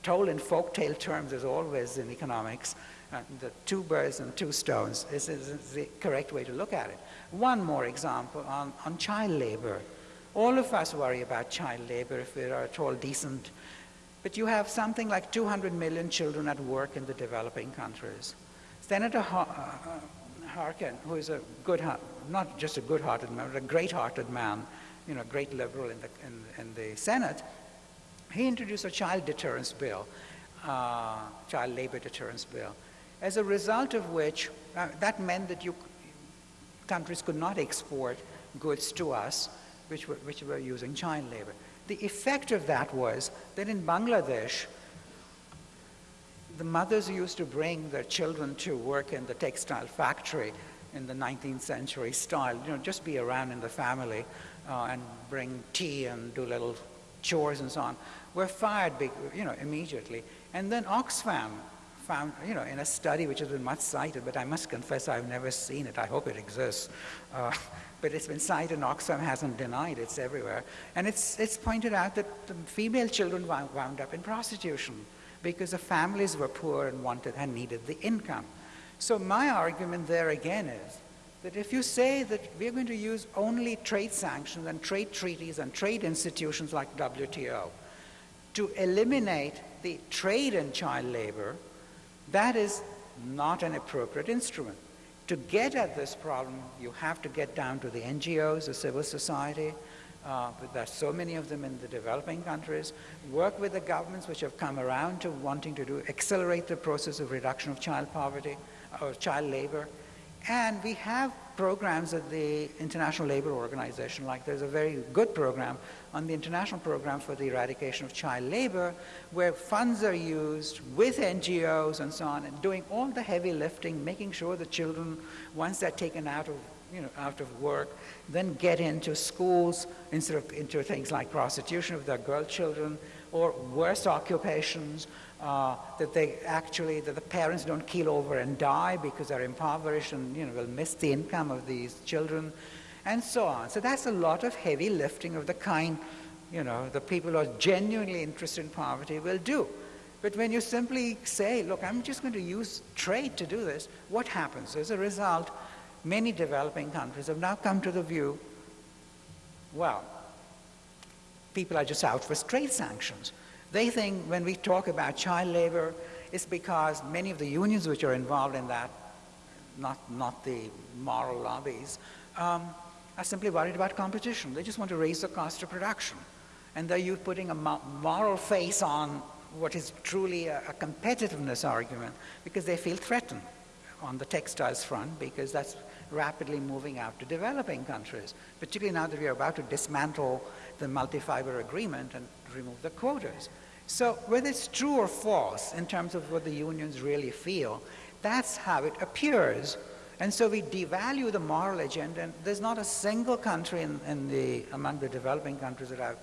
told in folktale terms as always in economics, uh, the two birds and two stones is, is, the correct way to look at it. One more example on, on child labor. All of us worry about child labor if we are at all decent, but you have something like 200 million children at work in the developing countries. Senator uh, Harkin, who is a good, not just a good-hearted man, but a great-hearted man, you know, great liberal in the, in, in the Senate, he introduced a child deterrence bill, uh, child labor deterrence bill, as a result of which, uh, that meant that you, countries could not export goods to us which were, which were using child labor. The effect of that was that in Bangladesh, the mothers used to bring their children to work in the textile factory in the 19th century style, you know, just be around in the family uh, and bring tea and do little chores and so on, were fired, you know, immediately. And then Oxfam found, you know, in a study which has been much cited, but I must confess I've never seen it. I hope it exists. Uh, but it's been cited and Oxfam hasn't denied it's everywhere. And it's, it's pointed out that the female children wound, wound up in prostitution because the families were poor and wanted and needed the income. So my argument there again is that if you say that we're going to use only trade sanctions and trade treaties and trade institutions like WTO to eliminate the trade in child labor, that is not an appropriate instrument. To get at this problem, you have to get down to the NGOs, the civil society, uh, there's so many of them in the developing countries, work with the governments which have come around to wanting to do, accelerate the process of reduction of child poverty or child labor, and we have programs at the International Labor Organization, like there's a very good program on the International Program for the Eradication of Child Labor, where funds are used with NGOs and so on, and doing all the heavy lifting, making sure the children, once they're taken out of, you know, out of work, then get into schools instead of into things like prostitution of their girl children, or worse occupations, uh, that they actually, that the parents don't keel over and die because they're impoverished and, you know, will miss the income of these children, and so on. So that's a lot of heavy lifting of the kind, you know, the people who are genuinely interested in poverty will do. But when you simply say, look, I'm just going to use trade to do this, what happens? As a result, many developing countries have now come to the view, well, people are just out for trade sanctions. They think when we talk about child labor, it's because many of the unions which are involved in that, not, not the moral lobbies, um, are simply worried about competition. They just want to raise the cost of production. And they're you putting a moral face on what is truly a, a competitiveness argument because they feel threatened on the textiles front because that's rapidly moving out to developing countries, particularly now that we are about to dismantle the multi-fiber agreement and remove the quotas. So whether it's true or false in terms of what the unions really feel, that's how it appears. And so we devalue the moral agenda, and there's not a single country in, in the, among the developing countries that I've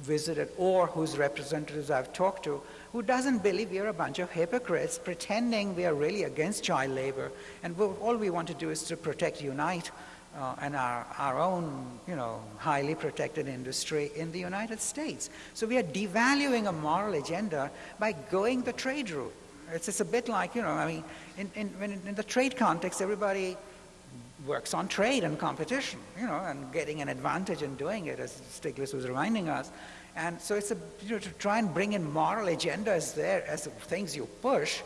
visited or whose representatives I've talked to who doesn't believe we're a bunch of hypocrites pretending we are really against child labor and all we want to do is to protect Unite uh, and our, our own, you know, highly protected industry in the United States. So we are devaluing a moral agenda by going the trade route. It's, it's a bit like, you know, I mean, in, in, in the trade context, everybody works on trade and competition, you know, and getting an advantage in doing it, as Stiglitz was reminding us. And so it's a, you know, to try and bring in moral agendas there as things you push,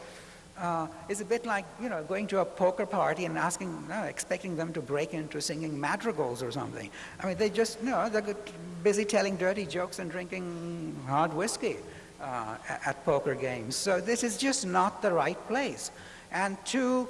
uh, is a bit like you know going to a poker party and asking, expecting them to break into singing madrigals or something. I mean, they just you know they're busy telling dirty jokes and drinking hard whiskey uh, at poker games. So this is just not the right place. And two,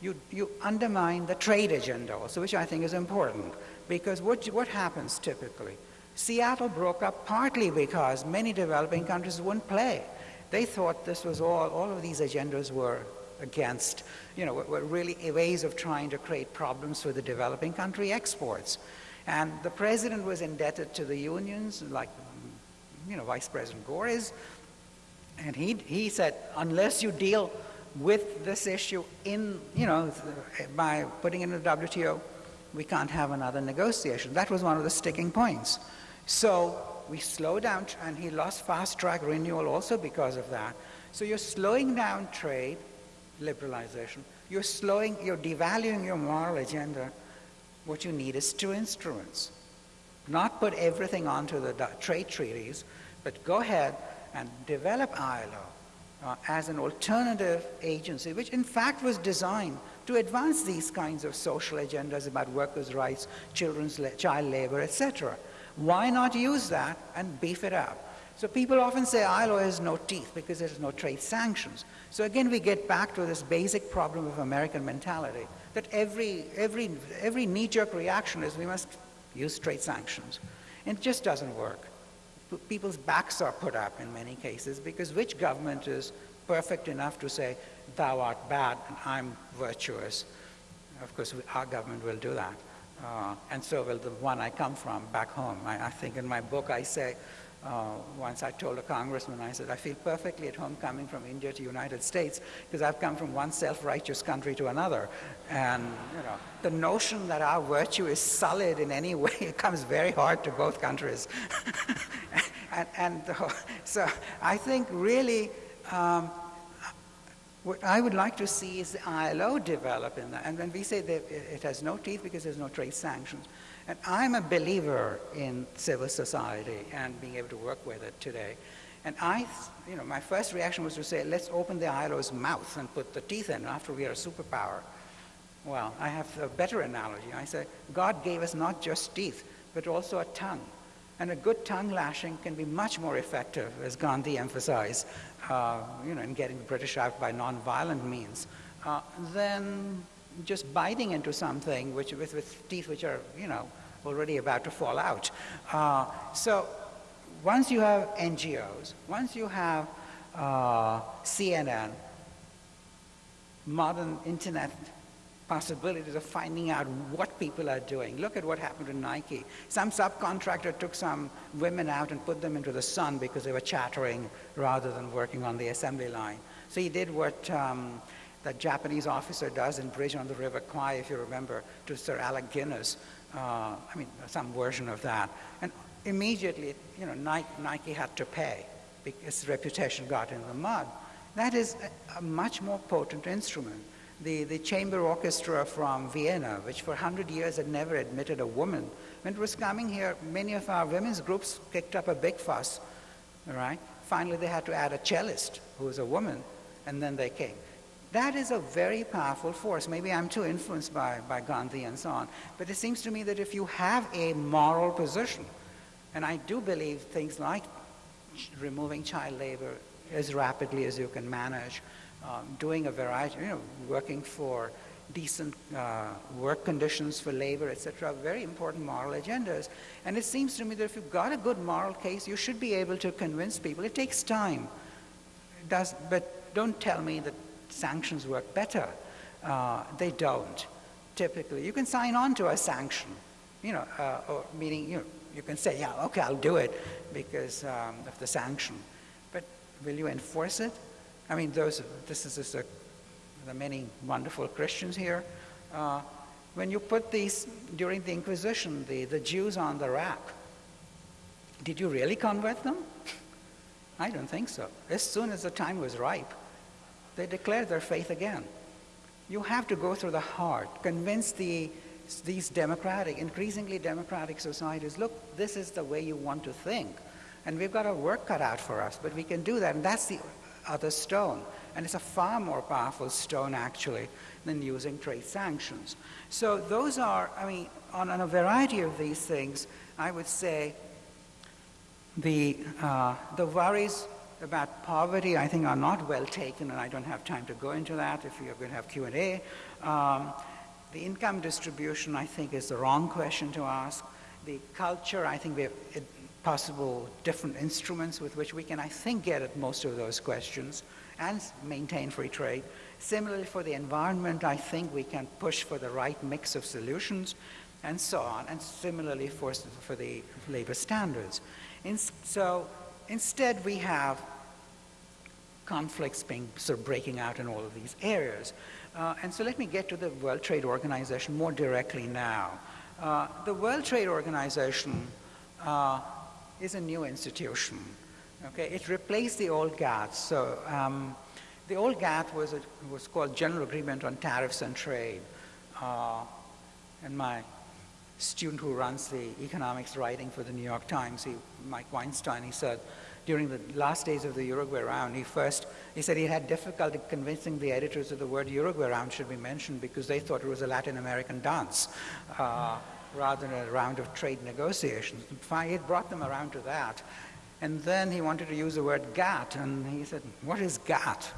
you you undermine the trade agenda also, which I think is important because what what happens typically? Seattle broke up partly because many developing countries wouldn't play. They thought this was all, all of these agendas were against, you know, were really ways of trying to create problems for the developing country exports. And the president was indebted to the unions, like, you know, Vice President Gore is, and he, he said, unless you deal with this issue in, you know, by putting it in the WTO, we can't have another negotiation. That was one of the sticking points. So we slow down, and he lost fast track renewal also because of that. So you're slowing down trade, liberalization. You're slowing, you're devaluing your moral agenda. What you need is two instruments. Not put everything onto the trade treaties, but go ahead and develop ILO uh, as an alternative agency, which in fact was designed to advance these kinds of social agendas about workers' rights, children's la child labor, etc. Why not use that and beef it up? So people often say ILO has no teeth because there's no trade sanctions. So again, we get back to this basic problem of American mentality, that every, every, every knee-jerk reaction is we must use trade sanctions. And it just doesn't work. People's backs are put up in many cases because which government is perfect enough to say, thou art bad and I'm virtuous? Of course, our government will do that. Uh, and so will the one I come from back home. I, I think in my book I say, uh, once I told a congressman, I said, I feel perfectly at home coming from India to United States because I've come from one self-righteous country to another. And, you know, the notion that our virtue is solid in any way it comes very hard to both countries. and, and so I think really um, what I would like to see is the ILO develop in that. And when we say that it has no teeth because there's no trade sanctions. And I'm a believer in civil society and being able to work with it today. And I, you know, my first reaction was to say, let's open the ILO's mouth and put the teeth in after we are a superpower. Well, I have a better analogy. I say, God gave us not just teeth, but also a tongue. And a good tongue lashing can be much more effective, as Gandhi emphasized, uh, you know, in getting the British out by non-violent means, uh, than just biting into something which, with, with teeth which are, you know, already about to fall out. Uh, so once you have NGOs, once you have uh, CNN, modern internet possibilities of finding out what people are doing. Look at what happened to Nike. Some subcontractor took some women out and put them into the sun because they were chattering rather than working on the assembly line. So he did what um, that Japanese officer does in Bridge on the River Kwai, if you remember, to Sir Alec Guinness. Uh, I mean, some version of that. And immediately, you know, Nike, Nike had to pay because reputation got in the mud. That is a, a much more potent instrument the, the chamber orchestra from Vienna, which for 100 years had never admitted a woman. When it was coming here, many of our women's groups kicked up a big fuss, all right? Finally, they had to add a cellist who was a woman, and then they came. That is a very powerful force. Maybe I'm too influenced by, by Gandhi and so on, but it seems to me that if you have a moral position, and I do believe things like removing child labor as rapidly as you can manage, um, doing a variety, you know, working for decent uh, work conditions for labor, etc., very important moral agendas. And it seems to me that if you've got a good moral case, you should be able to convince people. It takes time. It does, but don't tell me that sanctions work better. Uh, they don't, typically. You can sign on to a sanction, you know, uh, or meaning, you know, you can say, yeah, okay, I'll do it because um, of the sanction. But will you enforce it? I mean, those, this is just a, the many wonderful Christians here. Uh, when you put these, during the Inquisition, the, the Jews on the rack, did you really convert them? I don't think so. As soon as the time was ripe, they declared their faith again. You have to go through the heart, convince the, these democratic, increasingly democratic societies, look, this is the way you want to think. And we've got a work cut out for us, but we can do that. And that's the other stone. And it's a far more powerful stone, actually, than using trade sanctions. So those are, I mean, on, on a variety of these things, I would say the, uh, the worries about poverty, I think, are not well taken, and I don't have time to go into that if you're going to have Q&A. Um, the income distribution, I think, is the wrong question to ask. The culture, I think we have, possible different instruments with which we can, I think, get at most of those questions. and maintain free trade. Similarly, for the environment, I think we can push for the right mix of solutions and so on, and similarly for, for the labor standards. In, so instead, we have conflicts being sort of breaking out in all of these areas. Uh, and so let me get to the World Trade Organization more directly now. Uh, the World Trade Organization uh, is a new institution. Okay, it replaced the old GATT. So um, the old GATT was, a, was called General Agreement on Tariffs and Trade. Uh, and my student who runs the economics writing for the New York Times, he, Mike Weinstein, he said, during the last days of the Uruguay round, he first, he said he had difficulty convincing the editors that the word Uruguay round should be mentioned because they thought it was a Latin American dance uh, rather than a round of trade negotiations. Had brought them around to that. And then he wanted to use the word GATT, and he said, what is GATT?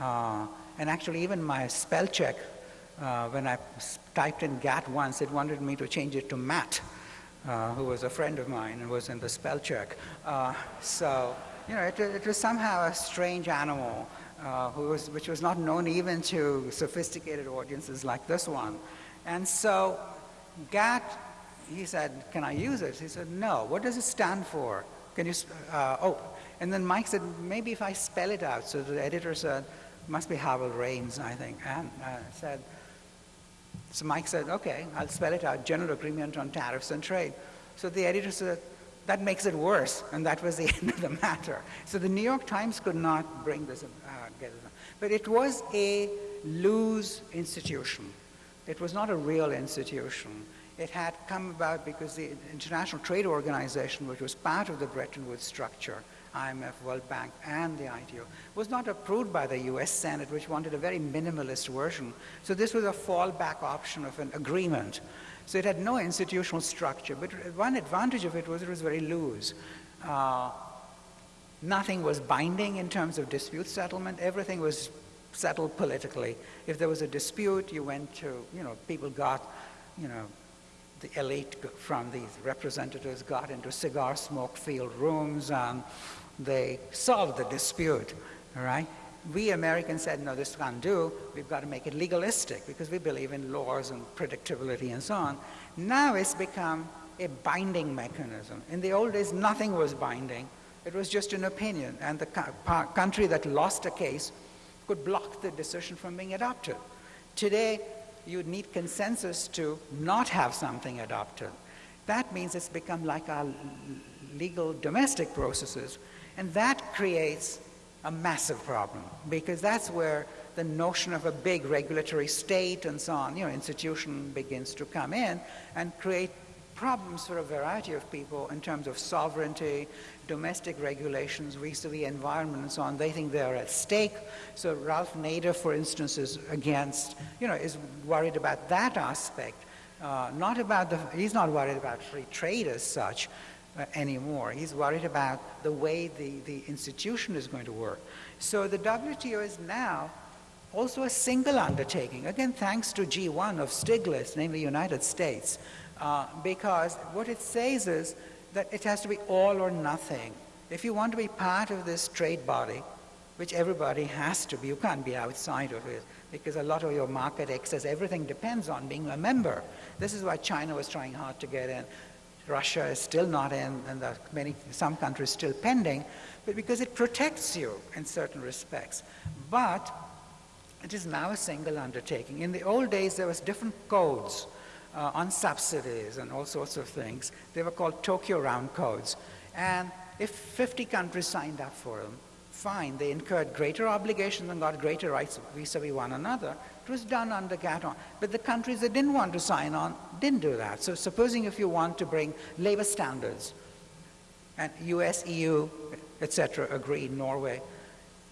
Uh, and actually, even my spell check, uh, when I typed in GATT once, it wanted me to change it to Matt, uh, who was a friend of mine and was in the spell check. Uh, so, you know, it, it, was somehow a strange animal, uh, was, which was not known even to sophisticated audiences like this one. And so, GATT, he said, can I use it? He said, no. What does it stand for? Can you, uh, oh, and then Mike said, maybe if I spell it out. So the editor said, must be Howell Raines, I think, and uh, said, so Mike said, okay, I'll spell it out, General Agreement on Tariffs and Trade. So the editor said, that makes it worse, and that was the end of the matter. So the New York Times could not bring this, uh. But it was a loose institution. It was not a real institution. It had come about because the International Trade Organization, which was part of the Bretton Woods structure, IMF, World Bank, and the ITO, was not approved by the US Senate, which wanted a very minimalist version. So this was a fallback option of an agreement. So it had no institutional structure, but one advantage of it was it was very loose. Uh, nothing was binding in terms of dispute settlement. Everything was settled politically. If there was a dispute, you went to, you know, people got, you know, the elite from these representatives got into cigar smoke filled rooms and they solved the dispute, all right? We Americans said, no, this can't do. We've got to make it legalistic because we believe in laws and predictability and so on. Now it's become a binding mechanism. In the old days, nothing was binding. It was just an opinion, and the country that lost a case could block the decision from being adopted. Today, you need consensus to not have something adopted. That means it's become like our legal domestic processes, and that creates a massive problem because that's where the notion of a big regulatory state and so on, you know, institution begins to come in and create problems for a variety of people in terms of sovereignty, domestic regulations vis-a-vis environment and so on, they think they're at stake. So Ralph Nader, for instance, is against, you know, is worried about that aspect. Uh, not about the, he's not worried about free trade as such uh, anymore. He's worried about the way the, the institution is going to work. So the WTO is now also a single undertaking, again, thanks to G1 of Stiglitz, namely United States, uh, because what it says is that it has to be all or nothing. If you want to be part of this trade body, which everybody has to be, you can't be outside of it because a lot of your market access, everything depends on being a member. This is why China was trying hard to get in. Russia is still not in, and many, some countries still pending, but because it protects you in certain respects. But it is now a single undertaking. In the old days, there was different codes uh, on subsidies and all sorts of things. They were called Tokyo Round Codes. And if 50 countries signed up for them, fine, they incurred greater obligations and got greater rights vis-a-vis one another. It was done under GATT. But the countries that didn't want to sign on didn't do that. So supposing if you want to bring labor standards, and US, EU, etc., agreed, Norway,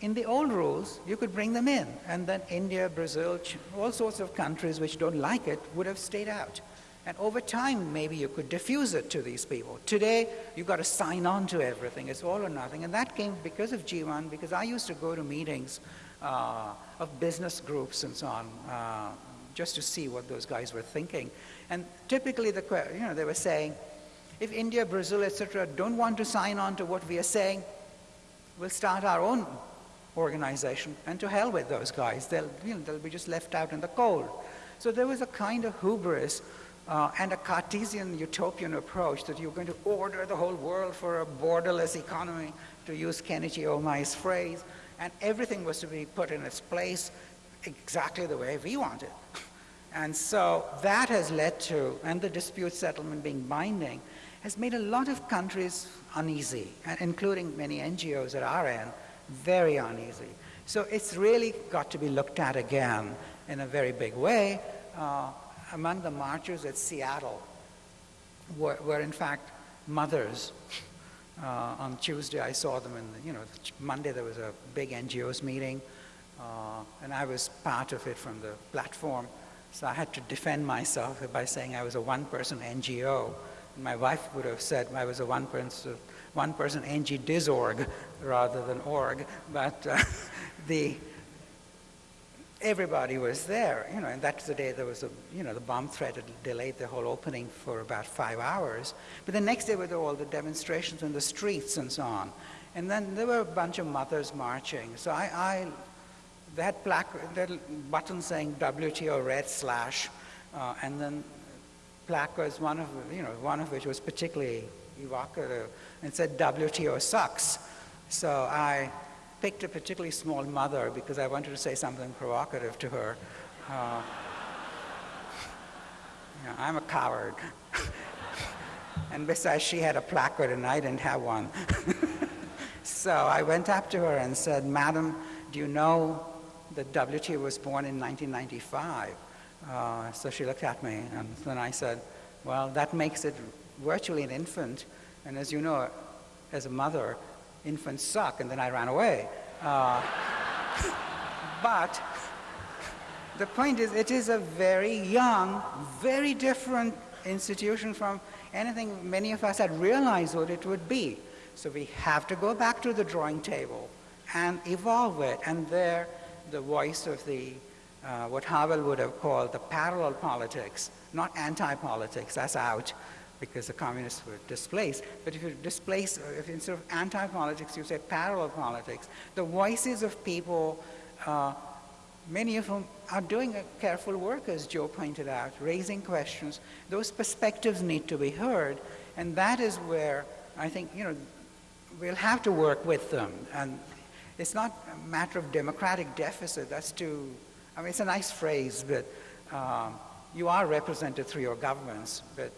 in the old rules, you could bring them in, and then India, Brazil, all sorts of countries which don't like it would have stayed out. And over time, maybe you could diffuse it to these people. Today, you've got to sign on to everything. It's all or nothing. And that came because of G1, because I used to go to meetings uh, of business groups and so on, uh, just to see what those guys were thinking. And typically, the, you know, they were saying, if India, Brazil, etc., don't want to sign on to what we are saying, we'll start our own organization, and to hell with those guys. They'll, you know, they'll be just left out in the cold. So there was a kind of hubris uh, and a Cartesian utopian approach that you're going to order the whole world for a borderless economy, to use Kenichi Ohmae's phrase, and everything was to be put in its place exactly the way we want it. And so that has led to, and the dispute settlement being binding, has made a lot of countries uneasy, including many NGOs at our end, very uneasy. So it's really got to be looked at again in a very big way. Uh, among the marchers at Seattle were, were in fact mothers. Uh, on Tuesday, I saw them in, the, you know, Monday there was a big NGOs meeting, uh, and I was part of it from the platform. So I had to defend myself by saying I was a one-person NGO. And my wife would have said I was a one-person one-person NG disorg rather than org. But uh, the everybody was there, you know, and that's the day there was a, you know, the bomb threat had delayed the whole opening for about five hours. But the next day were all the demonstrations in the streets and so on. And then there were a bunch of mothers marching. So I, I they had plaque, they buttons saying WTO red slash, uh, and then placards, one of, you know, one of which was particularly evocative, and said WTO sucks. So I picked a particularly small mother because I wanted to say something provocative to her. Uh, you know, I'm a coward. and besides, she had a placard and I didn't have one. so I went up to her and said, Madam, do you know that WTO was born in 1995? Uh, so she looked at me and then I said, well, that makes it virtually an infant. And as you know, as a mother, infants suck, and then I ran away. Uh, but the point is, it is a very young, very different institution from anything many of us had realized what it would be. So we have to go back to the drawing table and evolve it. And there, the voice of the, uh, what Havel would have called the parallel politics, not anti-politics, that's out, because the communists were displaced. But if you displace, if instead of anti-politics, you say parallel politics, the voices of people, uh, many of whom are doing a careful work, as Joe pointed out, raising questions, those perspectives need to be heard, and that is where I think, you know, we'll have to work with them. And it's not a matter of democratic deficit, that's too, I mean, it's a nice phrase, but um, you are represented through your governments, but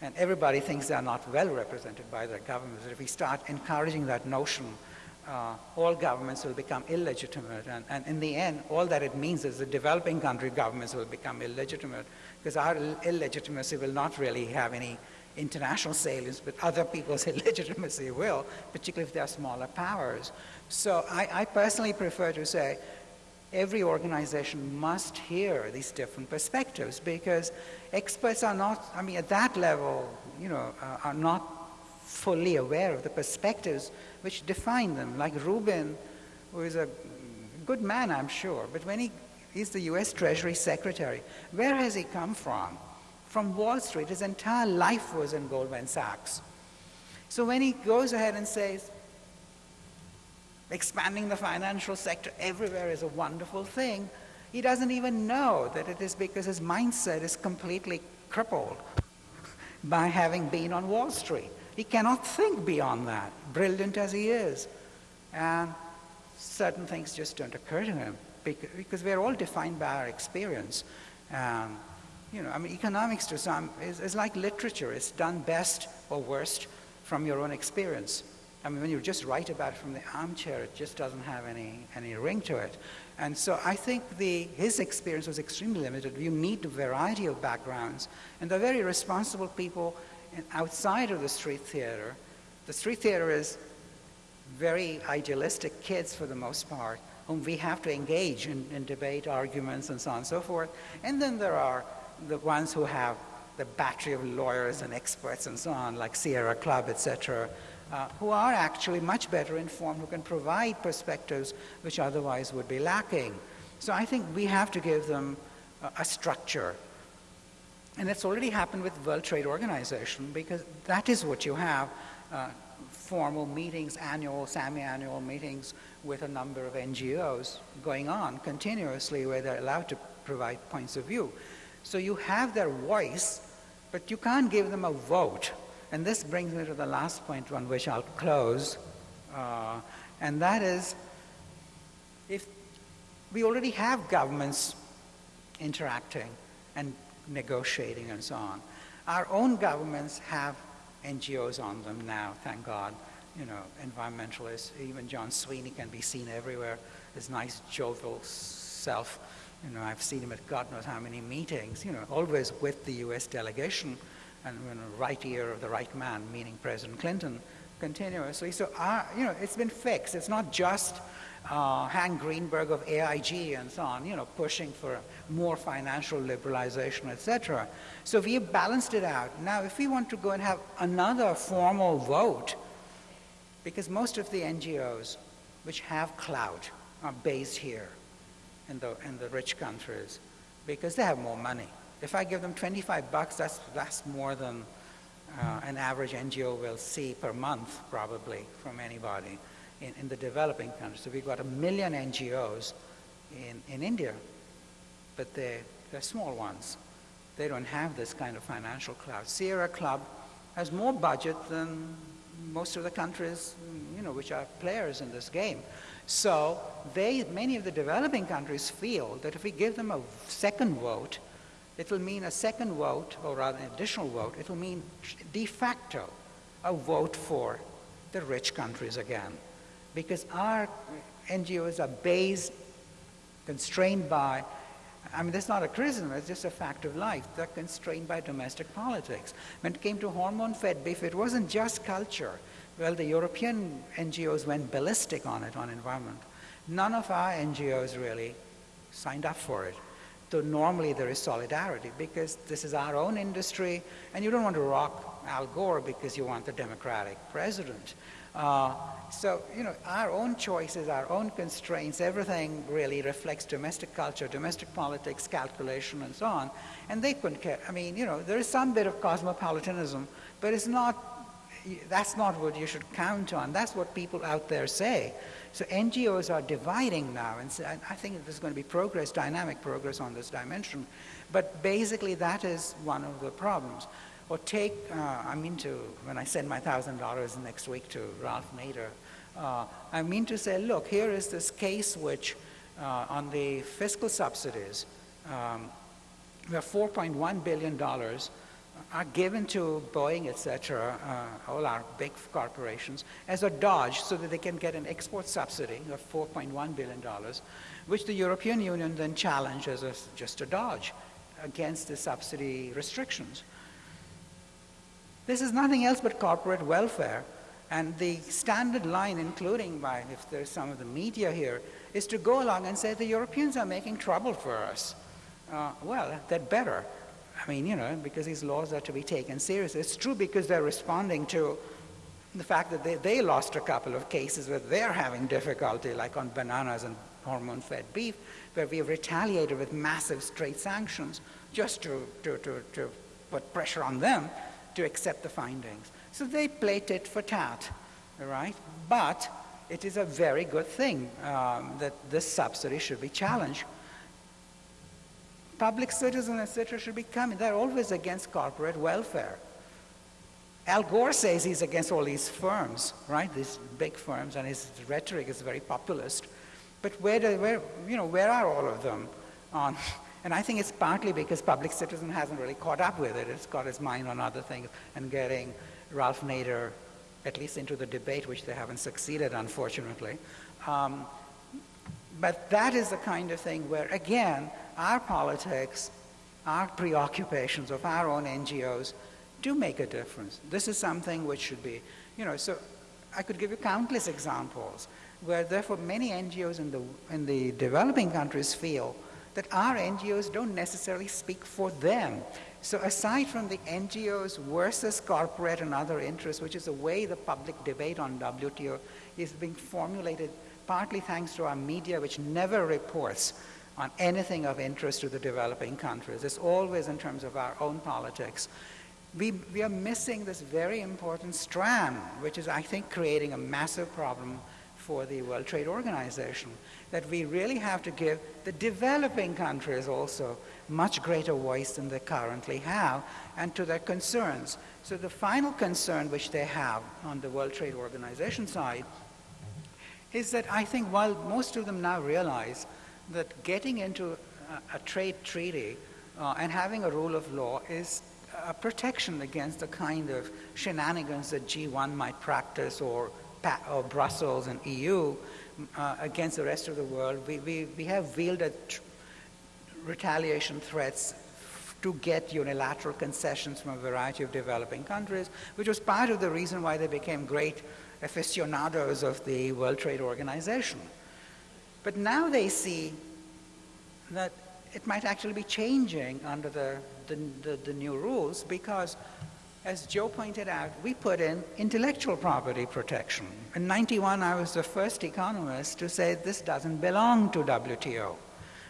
and everybody thinks they're not well represented by their governments. If we start encouraging that notion, uh, all governments will become illegitimate. And, and, in the end, all that it means is the developing country governments will become illegitimate because our illegitimacy will not really have any international salience, but other people's illegitimacy will, particularly if they're smaller powers. So I, I personally prefer to say every organization must hear these different perspectives because experts are not, I mean, at that level, you know, uh, are not fully aware of the perspectives which define them. Like Rubin, who is a good man, I'm sure, but when he is the US Treasury Secretary, where has he come from? From Wall Street. His entire life was in Goldman Sachs. So when he goes ahead and says, expanding the financial sector everywhere is a wonderful thing, he doesn't even know that it is because his mindset is completely crippled by having been on Wall Street. He cannot think beyond that, brilliant as he is. And certain things just don't occur to him because we're all defined by our experience. Um, you know, I mean, economics to some is, is like literature. It's done best or worst from your own experience. I mean, when you just write about it from the armchair, it just doesn't have any, any ring to it. And so I think the, his experience was extremely limited. You need a variety of backgrounds. And the very responsible people outside of the street theater. The street theater is very idealistic kids for the most part, whom we have to engage in, in debate, arguments, and so on and so forth. And then there are the ones who have the battery of lawyers and experts and so on, like Sierra Club, etc., uh, who are actually much better informed, who can provide perspectives which otherwise would be lacking. So I think we have to give them a, a structure. And it's already happened with World Trade Organization because that is what you have. Uh, formal meetings, annual, semi-annual meetings with a number of NGOs going on continuously where they're allowed to provide points of view. So you have their voice, but you can't give them a vote. And this brings me to the last point on which I'll close, uh, and that is if we already have governments interacting and negotiating and so on. Our own governments have NGOs on them now, thank God. You know, environmentalists, even John Sweeney can be seen everywhere. His nice, jovial self. You know, I've seen him at God knows how many meetings, you know, always with the US delegation and you know, right ear of the right man, meaning President Clinton, continuously. So, our, you know, it's been fixed. It's not just uh, Hank Greenberg of AIG and so on, you know, pushing for more financial liberalization, etc. So we have balanced it out. Now, if we want to go and have another formal vote, because most of the NGOs which have clout are based here in the, in the rich countries because they have more money. If I give them 25 bucks, that's, that's more than uh, an average NGO will see per month, probably, from anybody in, in the developing countries. So we've got a million NGOs in, in India, but they're, they're small ones. They don't have this kind of financial clout. Sierra Club has more budget than most of the countries, you know, which are players in this game. So they, many of the developing countries feel that if we give them a second vote, it will mean a second vote, or rather an additional vote, it will mean de facto a vote for the rich countries again because our NGOs are based, constrained by, I mean, that's not a criticism, it's just a fact of life. They're constrained by domestic politics. When it came to hormone-fed beef, it wasn't just culture. Well, the European NGOs went ballistic on it, on environment. None of our NGOs really signed up for it. So normally there is solidarity because this is our own industry and you don't want to rock Al Gore because you want the Democratic president. Uh, so, you know, our own choices, our own constraints, everything really reflects domestic culture, domestic politics, calculation, and so on. And they couldn't care. I mean, you know, there is some bit of cosmopolitanism, but it's not, that's not what you should count on. That's what people out there say. So NGOs are dividing now, and I think there's going to be progress, dynamic progress on this dimension. But basically, that is one of the problems. Or take, uh, I mean to, when I send my $1,000 next week to Ralph Nader, uh, I mean to say, look, here is this case which, uh, on the fiscal subsidies, um, where $4.1 billion are given to Boeing, et cetera, uh, all our big corporations, as a dodge so that they can get an export subsidy of $4.1 billion, which the European Union then challenged as a, just a dodge against the subsidy restrictions. This is nothing else but corporate welfare. And the standard line, including by, if there's some of the media here, is to go along and say the Europeans are making trouble for us. Uh, well, that better. I mean, you know, because these laws are to be taken seriously. It's true because they're responding to the fact that they, they lost a couple of cases where they're having difficulty, like on bananas and hormone-fed beef, where we have retaliated with massive straight sanctions just to, to, to, to put pressure on them to accept the findings. So they play tit for tat, right? But it is a very good thing um, that this subsidy should be challenged. Public citizens, etc., should be coming. They're always against corporate welfare. Al Gore says he's against all these firms, right? These big firms, and his rhetoric is very populist. But where, do, where, you know, where are all of them on and I think it's partly because public citizen hasn't really caught up with it. It's got its mind on other things and getting Ralph Nader at least into the debate, which they haven't succeeded, unfortunately. Um, but that is the kind of thing where, again, our politics, our preoccupations of our own NGOs do make a difference. This is something which should be, you know, so I could give you countless examples where therefore many NGOs in the, in the developing countries feel that our NGOs don't necessarily speak for them. So aside from the NGOs versus corporate and other interests, which is the way the public debate on WTO is being formulated, partly thanks to our media, which never reports on anything of interest to the developing countries. It's always in terms of our own politics. we, we are missing this very important strand, which is, I think, creating a massive problem for the World Trade Organization, that we really have to give the developing countries also much greater voice than they currently have, and to their concerns. So the final concern which they have on the World Trade Organization side is that I think while most of them now realize that getting into a, a trade treaty uh, and having a rule of law is a protection against the kind of shenanigans that G1 might practice or, or Brussels and EU uh, against the rest of the world. We, we, we have wielded retaliation threats to get unilateral concessions from a variety of developing countries, which was part of the reason why they became great aficionados of the World Trade Organization. But now they see that it might actually be changing under the, the, the, the new rules because as Joe pointed out, we put in intellectual property protection. In 91, I was the first economist to say this doesn't belong to WTO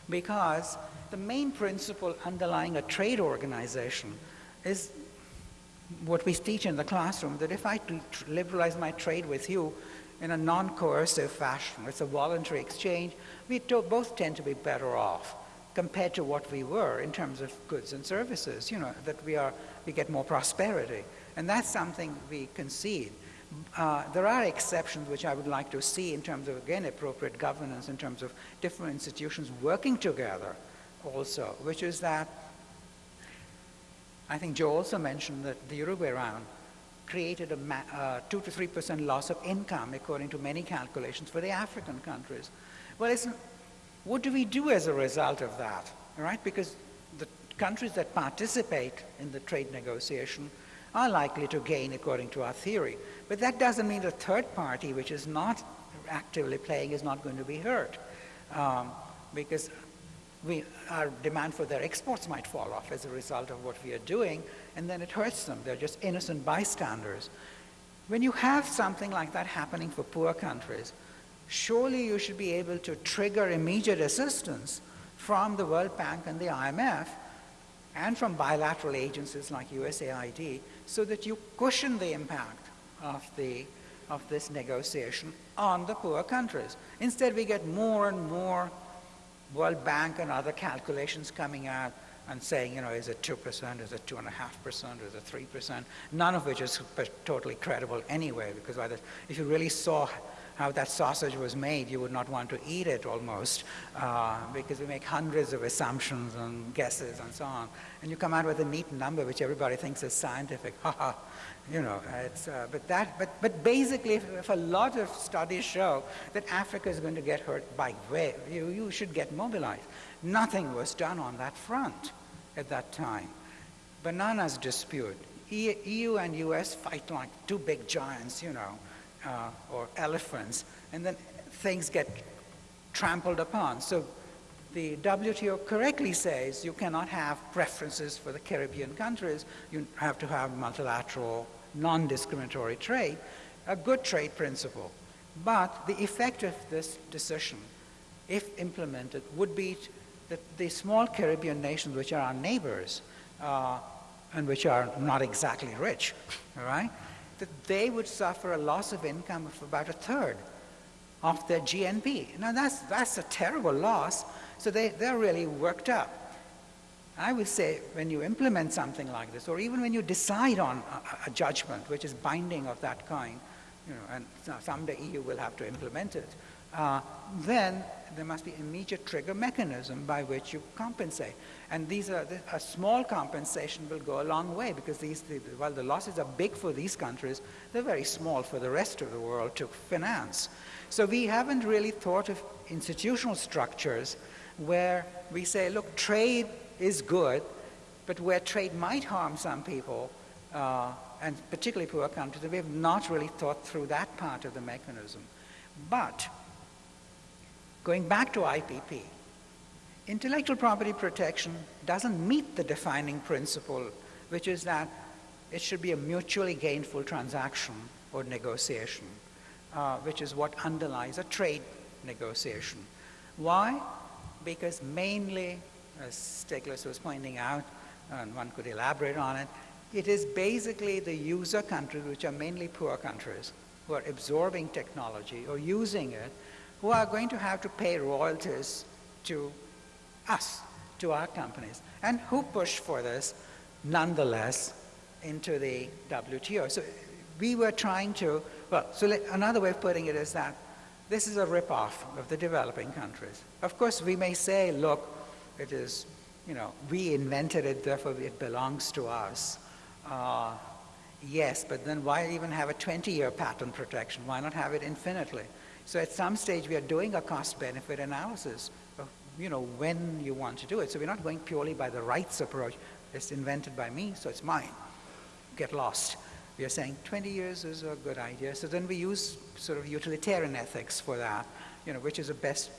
because the main principle underlying a trade organization is what we teach in the classroom, that if I liberalize my trade with you in a non-coercive fashion, it's a voluntary exchange, we both tend to be better off compared to what we were in terms of goods and services, you know, that we, are, we get more prosperity. And that's something we concede. Uh, there are exceptions which I would like to see in terms of, again, appropriate governance, in terms of different institutions working together also, which is that I think Joe also mentioned that the Uruguay round created a uh, 2 to 3% loss of income, according to many calculations, for the African countries. Well, what do we do as a result of that? Right, because the countries that participate in the trade negotiation are likely to gain according to our theory. But that doesn't mean the third party, which is not actively playing, is not going to be hurt. Um, because we, our demand for their exports might fall off as a result of what we are doing, and then it hurts them. They're just innocent bystanders. When you have something like that happening for poor countries, surely you should be able to trigger immediate assistance from the World Bank and the IMF and from bilateral agencies like USAID so that you cushion the impact of, the, of this negotiation on the poor countries. Instead, we get more and more World Bank and other calculations coming out and saying, you know, is it 2%, is it 2.5%, is it 3%, none of which is totally credible anyway, because the, if you really saw how that sausage was made, you would not want to eat it almost, uh, because we make hundreds of assumptions and guesses and so on. And you come out with a neat number which everybody thinks is scientific. you know, it's, uh, but, that, but, but basically, if, if, a lot of studies show that Africa is going to get hurt by wave, you, you should get mobilized. Nothing was done on that front at that time. Bananas dispute. E EU and US fight like two big giants, you know, uh, or elephants, and then things get trampled upon. So the WTO correctly says you cannot have preferences for the Caribbean countries. You have to have multilateral, non-discriminatory trade, a good trade principle. But the effect of this decision, if implemented, would be that the small Caribbean nations, which are our neighbors, uh, and which are not exactly rich, all right, that they would suffer a loss of income of about a third of their GNP. Now that's, that's a terrible loss, so they, they're really worked up. I would say when you implement something like this, or even when you decide on a, a judgment which is binding of that kind, you know, and someday EU will have to implement it, uh, then there must be immediate trigger mechanism by which you compensate. And these are, a small compensation will go a long way because these, while the losses are big for these countries, they're very small for the rest of the world to finance. So we haven't really thought of institutional structures where we say, look, trade is good, but where trade might harm some people, uh, and particularly poor countries, we have not really thought through that part of the mechanism. But going back to IPP, intellectual property protection doesn't meet the defining principle, which is that it should be a mutually gainful transaction or negotiation, uh, which is what underlies a trade negotiation. Why? because mainly, as Stiglitz was pointing out, and one could elaborate on it, it is basically the user countries, which are mainly poor countries, who are absorbing technology or using it, who are going to have to pay royalties to us, to our companies, and who push for this nonetheless into the WTO. So we were trying to, well, so let, another way of putting it is that this is a ripoff of the developing countries. Of course, we may say, look, it is, you know, we invented it, therefore it belongs to us. Uh, yes, but then why even have a 20-year patent protection? Why not have it infinitely? So at some stage, we are doing a cost-benefit analysis of, you know, when you want to do it. So we're not going purely by the rights approach. It's invented by me, so it's mine. Get lost. We are saying 20 years is a good idea. So then we use sort of utilitarian ethics for that, you know, which is the best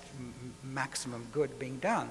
maximum good being done.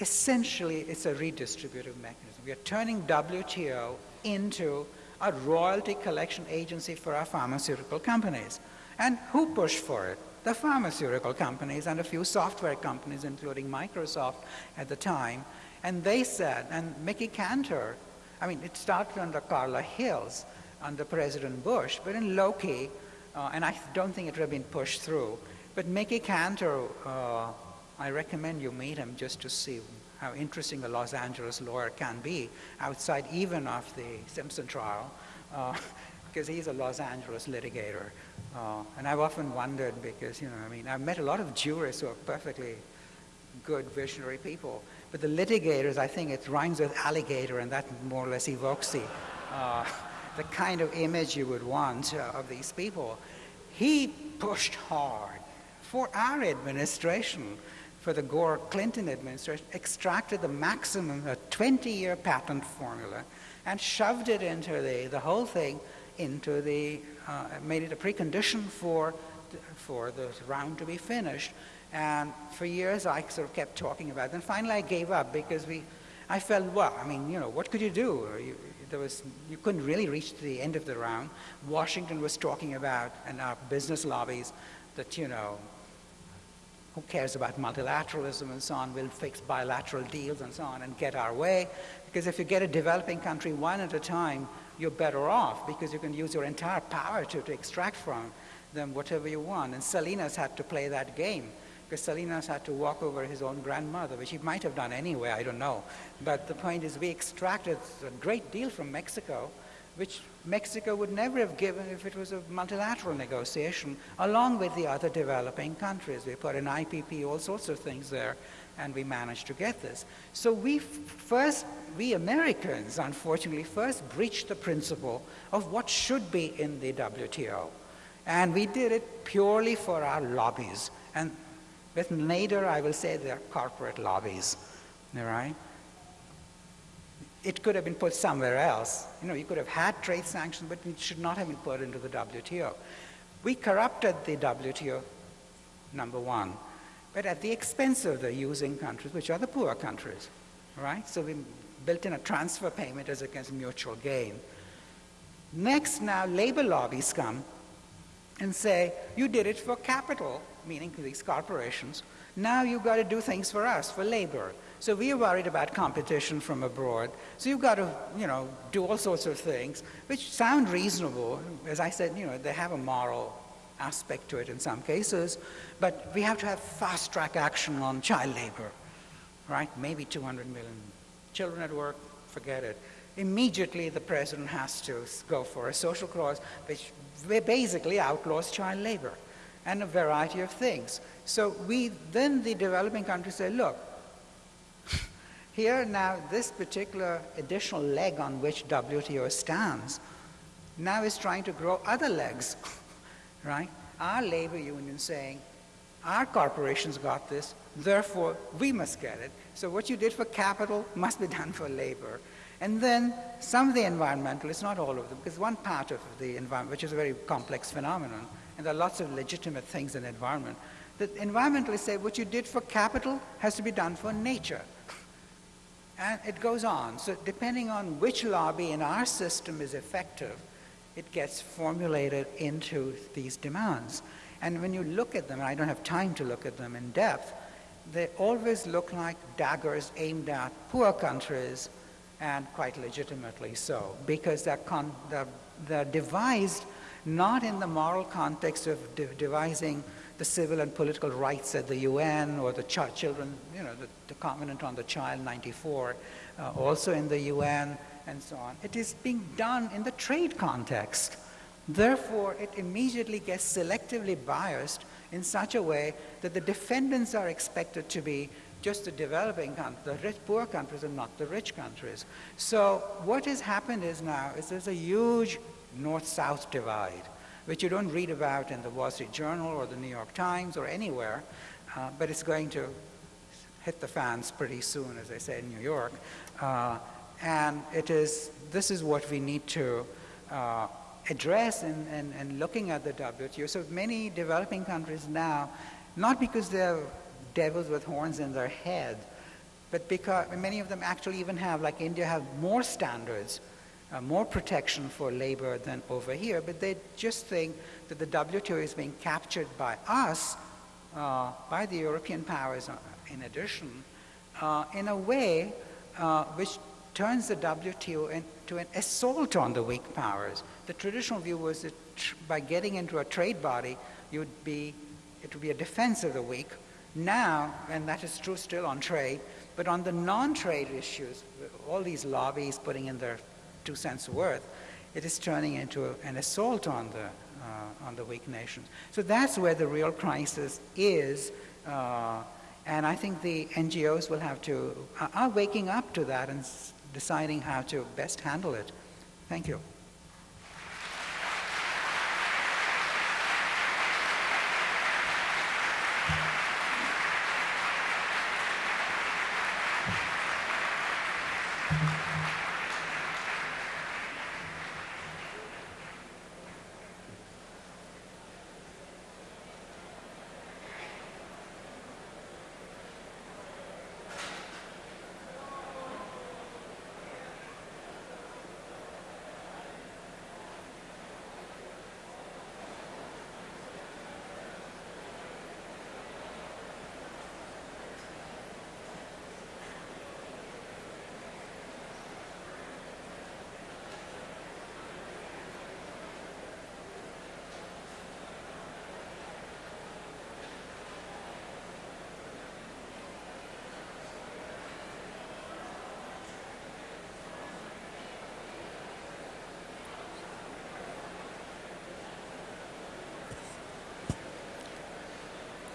Essentially, it's a redistributive mechanism. We are turning WTO into a royalty collection agency for our pharmaceutical companies. And who pushed for it? The pharmaceutical companies and a few software companies, including Microsoft at the time. And they said, and Mickey Kantor, I mean, it started under Carla Hills, under President Bush, but in low-key, uh, and I don't think it would have been pushed through. But Mickey Kantor uh, I recommend you meet him just to see how interesting a Los Angeles lawyer can be outside even of the Simpson trial, uh, because he's a Los Angeles litigator. Uh, and I've often wondered because, you know, I mean, I've met a lot of jurists who are perfectly good visionary people, but the litigators, I think it rhymes with alligator, and that more or less evokes the, uh, the kind of image you would want uh, of these people. He pushed hard for our administration, for the Gore Clinton administration, extracted the maximum, a 20 year patent formula, and shoved it into the, the whole thing into the, uh, made it a precondition for, for the round to be finished. And for years I sort of kept talking about it. And finally I gave up because we, I felt, well, I mean, you know, what could you do? You, there was, you couldn't really reach the end of the round. Washington was talking about, and our business lobbies, that, you know, who cares about multilateralism and so on, we'll fix bilateral deals and so on and get our way. Because if you get a developing country one at a time, you're better off because you can use your entire power to, to extract from them whatever you want. And Salinas had to play that game because Salinas had to walk over his own grandmother, which he might have done anyway, I don't know. But the point is we extracted a great deal from Mexico, which Mexico would never have given if it was a multilateral negotiation, along with the other developing countries. We put an IPP, all sorts of things there, and we managed to get this. So we first, we Americans, unfortunately, first breached the principle of what should be in the WTO. And we did it purely for our lobbies. And with Nader, I will say they're corporate lobbies, all right? It could have been put somewhere else. You know, you could have had trade sanctions, but it should not have been put into the WTO. We corrupted the WTO, number one, but at the expense of the using countries, which are the poor countries, right? So we built in a transfer payment as against mutual gain. Next, now labor lobbies come and say, you did it for capital, meaning these corporations. Now you've got to do things for us, for labor. So we are worried about competition from abroad. So you've got to, you know, do all sorts of things, which sound reasonable. As I said, you know, they have a moral aspect to it in some cases, but we have to have fast-track action on child labor, right? Maybe 200 million children at work, forget it. Immediately the president has to go for a social clause which basically outlaws child labor and a variety of things. So we, then the developing countries say, look, here now this particular additional leg on which WTO stands now is trying to grow other legs, right? Our labor union saying, our corporations got this, therefore we must get it. So what you did for capital must be done for labor. And then some of the environmentalists, not all of them, because one part of the environment, which is a very complex phenomenon, and there are lots of legitimate things in the environment, the environmentalists say what you did for capital has to be done for nature. And it goes on. So depending on which lobby in our system is effective, it gets formulated into these demands. And when you look at them, I don't have time to look at them in depth, they always look like daggers aimed at poor countries and quite legitimately so, because they're, they're, they're devised not in the moral context of de- devising the civil and political rights at the UN or the ch- children, you know, the, the Covenant on the Child 94, uh, also in the UN and so on. It is being done in the trade context. Therefore, it immediately gets selectively biased in such a way that the defendants are expected to be just the developing countries, the rich, poor countries and not the rich countries. So what has happened is now is there's a huge north-south divide, which you don't read about in the Wall Street Journal or the New York Times or anywhere, uh, but it's going to hit the fans pretty soon, as I say in New York. Uh, and it is, this is what we need to uh, address in, in, in looking at the WTO. So many developing countries now, not because they're devils with horns in their head, but because many of them actually even have, like India, have more standards, uh, more protection for labor than over here, but they just think that the WTO is being captured by us, uh, by the European powers uh, in addition, uh, in a way uh, which turns the WTO into an assault on the weak powers. The traditional view was that by getting into a trade body, you'd be, it would be a defense of the weak, now, and that is true still on trade, but on the non-trade issues, all these lobbies putting in their two cents worth, it is turning into an assault on the, uh, on the weak nations. So that's where the real crisis is, uh, and I think the NGOs will have to, are waking up to that and deciding how to best handle it. Thank you.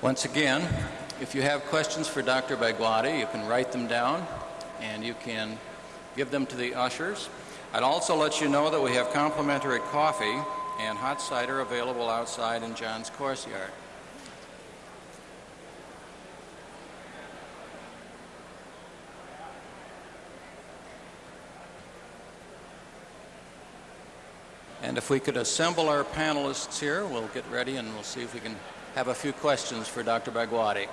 Once again, if you have questions for Dr. Bhagwati, you can write them down and you can give them to the ushers. I'd also let you know that we have complimentary coffee and hot cider available outside in John's courtyard. And if we could assemble our panelists here, we'll get ready and we'll see if we can have a few questions for Dr. Bhagwati.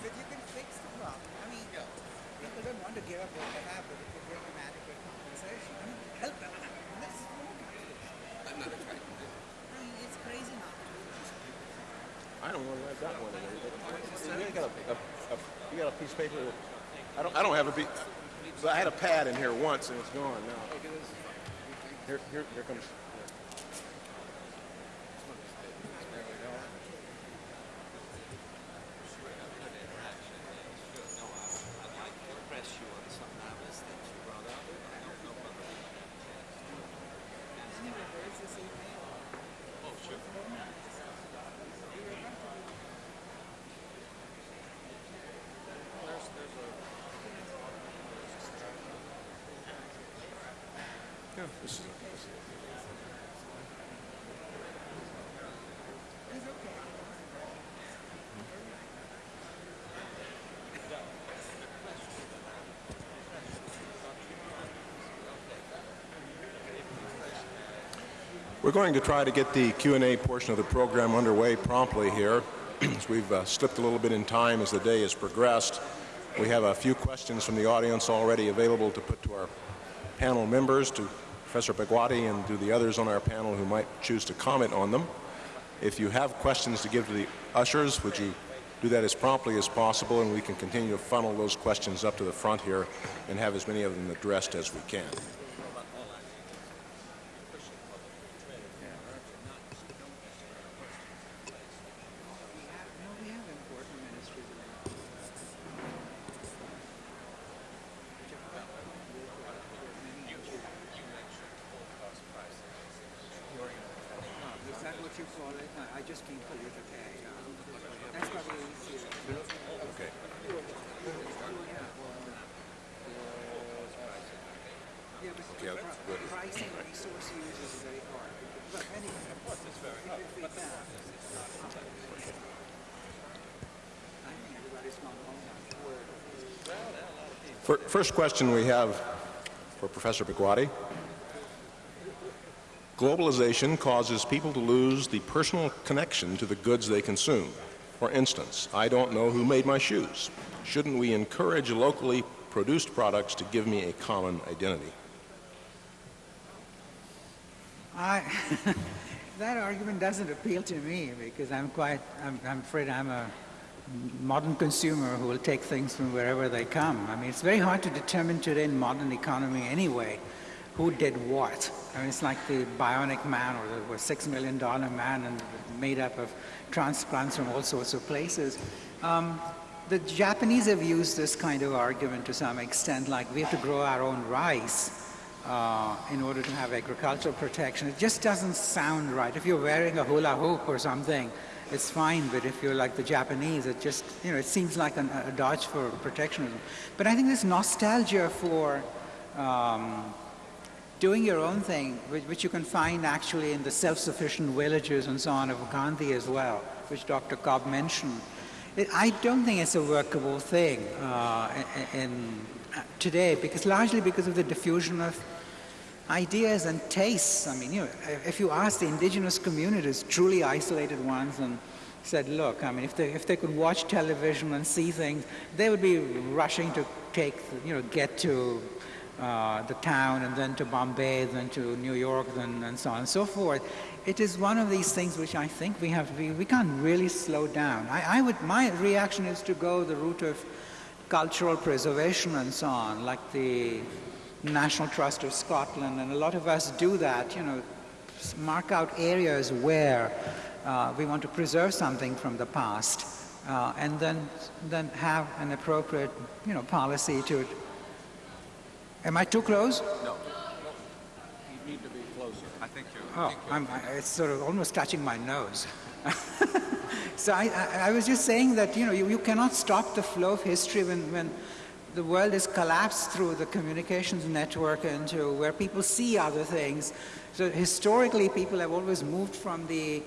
But you can fix the problem. I mean, people don't want to give up what they have, but if you bring them adequate compensation, I mean, help them. This is more competition. I'm not trying to do I mean, it's crazy not to do this. I don't know where I got one of those. You got a, a, a, you got a piece of paper? I don't. I don't have a piece. But I had a pad in here once and it's gone now. Here, here, here comes. We're going to try to get the Q&A portion of the program underway promptly here. as we've uh, slipped a little bit in time as the day has progressed. We have a few questions from the audience already available to put to our panel members to Professor Bhagwati and to the others on our panel who might choose to comment on them. If you have questions to give to the ushers, would you do that as promptly as possible and we can continue to funnel those questions up to the front here and have as many of them addressed as we can. First question we have for Professor Bhagwati. Globalization causes people to lose the personal connection to the goods they consume. For instance, I don't know who made my shoes. Shouldn't we encourage locally produced products to give me a common identity? I, that argument doesn't appeal to me because I'm quite, I'm, I'm afraid I'm a modern consumer who will take things from wherever they come. I mean, it's very hard to determine today in modern economy anyway who did what. I mean, it's like the bionic man or the six million dollar man and made up of transplants from all sorts of places. Um, the Japanese have used this kind of argument to some extent, like we have to grow our own rice uh, in order to have agricultural protection. It just doesn't sound right. If you're wearing a hula hoop or something, it's fine, but if you're like the Japanese, it just, you know, it seems like an, a dodge for protectionism. But I think this nostalgia for um, doing your own thing, which, which, you can find actually in the self-sufficient villages and so on of Gandhi as well, which Dr. Cobb mentioned. It, I don't think it's a workable thing uh, in, in, uh, today, because largely because of the diffusion of ideas and tastes. I mean, you know, if you ask the indigenous communities, truly isolated ones, and said, look, I mean, if they, if they could watch television and see things, they would be rushing to take, you know, get to uh, the town and then to Bombay, then to New York, then, and so on and so forth. It is one of these things which I think we have, we, we can't really slow down. I, I would, my reaction is to go the route of cultural preservation and so on, like the National Trust of Scotland, and a lot of us do that, you know, mark out areas where uh, we want to preserve something from the past, uh, and then, then have an appropriate, you know, policy to. Am I too close? No. You need to be closer. I think you're... Oh, I'm, it's sort of almost touching my nose. so I, I, I, was just saying that, you know, you, you cannot stop the flow of history when, when the world has collapsed through the communications network into where people see other things. So historically, people have always moved from the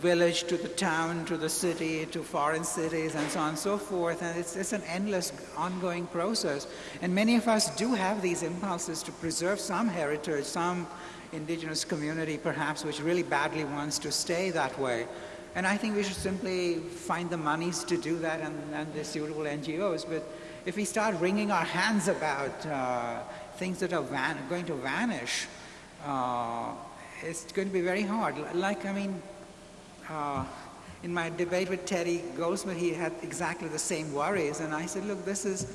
village to the town to the city to foreign cities and so on and so forth. And it's, it's an endless ongoing process. And many of us do have these impulses to preserve some heritage some indigenous community perhaps which really badly wants to stay that way. And I think we should simply find the monies to do that and, and the suitable NGOs but if we start wringing our hands about uh, things that are going to vanish, uh, it's going to be very hard. Like, I mean, uh, in my debate with Teddy Goldsmith, he had exactly the same worries. And I said, look, this is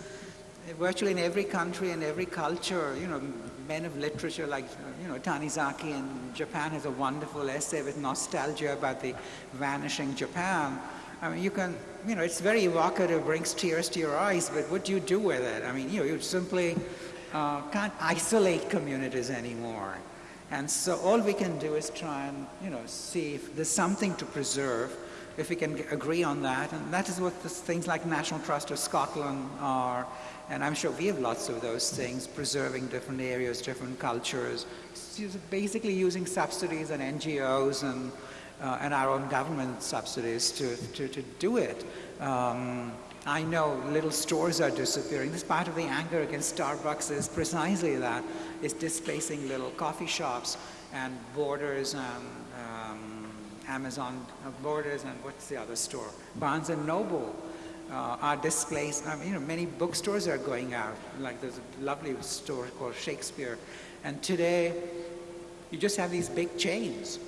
virtually in every country and every culture, you know, men of literature like, you know, Tanizaki in Japan has a wonderful essay with nostalgia about the vanishing Japan. I mean, you can, you know, it's very evocative, brings tears to your eyes, but what do you do with it? I mean, you know, you simply uh, can't isolate communities anymore. And so all we can do is try and, you know, see if there's something to preserve, if we can agree on that. And that is what this, things like National Trust of Scotland are. And I'm sure we have lots of those things, preserving different areas, different cultures, basically using subsidies and NGOs and uh, and our own government subsidies to, to, to do it. Um, I know little stores are disappearing. This part of the anger against Starbucks is precisely that. It's displacing little coffee shops and Borders and um, Amazon uh, Borders and what's the other store? Barnes and Noble uh, are displaced. I mean, you know, many bookstores are going out. Like there's a lovely store called Shakespeare. And today, you just have these big chains.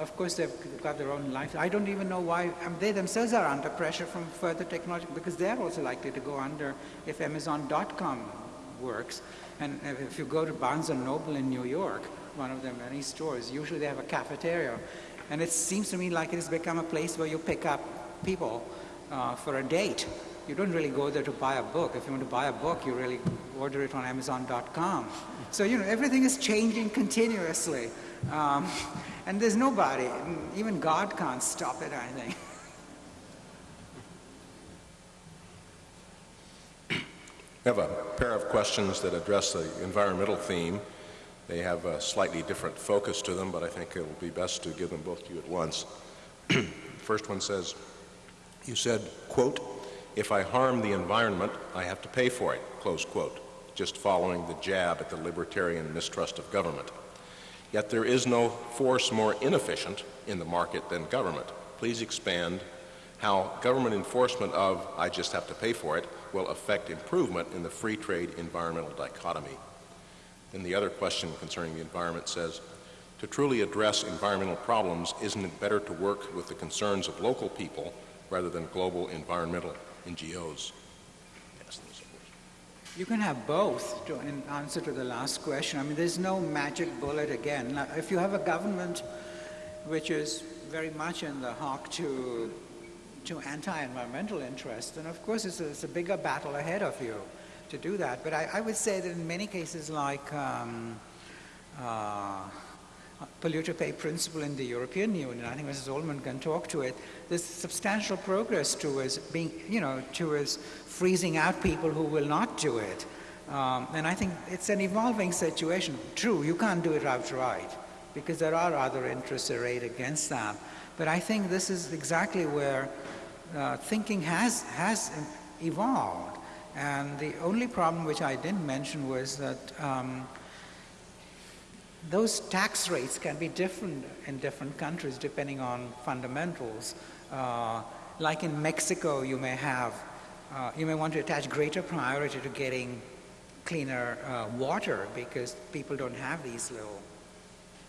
Of course, they've got their own life. I don't even know why they themselves are under pressure from further technology because they're also likely to go under if Amazon.com works. And if you go to Barnes and Noble in New York, one of their many stores, usually they have a cafeteria. And it seems to me like it has become a place where you pick up people uh, for a date. You don't really go there to buy a book. If you want to buy a book, you really order it on Amazon.com. So, you know, everything is changing continuously. Um, and there's nobody, even God can't stop it, I think. We have a pair of questions that address the environmental theme. They have a slightly different focus to them, but I think it will be best to give them both to you at once. the First one says, you said, quote, if I harm the environment, I have to pay for it, close quote, just following the jab at the libertarian mistrust of government. Yet there is no force more inefficient in the market than government. Please expand how government enforcement of I just have to pay for it will affect improvement in the free trade environmental dichotomy. Then the other question concerning the environment says, to truly address environmental problems, isn't it better to work with the concerns of local people rather than global environmental NGOs? You can have both to, in answer to the last question. I mean, there's no magic bullet again. Now, if you have a government which is very much in the hawk to to anti-environmental interests, then of course it's a, it's a, bigger battle ahead of you to do that. But I, I would say that in many cases like um, uh, polluter pay principle in the European Union, I think Mrs. Ullman can talk to it, there's substantial progress towards being, you know, towards freezing out people who will not do it. Um, and I think it's an evolving situation. True, you can't do it outright because there are other interests arrayed against that. But I think this is exactly where uh, thinking has, has evolved. And the only problem which I didn't mention was that um, those tax rates can be different in different countries depending on fundamentals. Uh, like in Mexico, you may have, uh, you may want to attach greater priority to getting cleaner uh, water because people don't have these little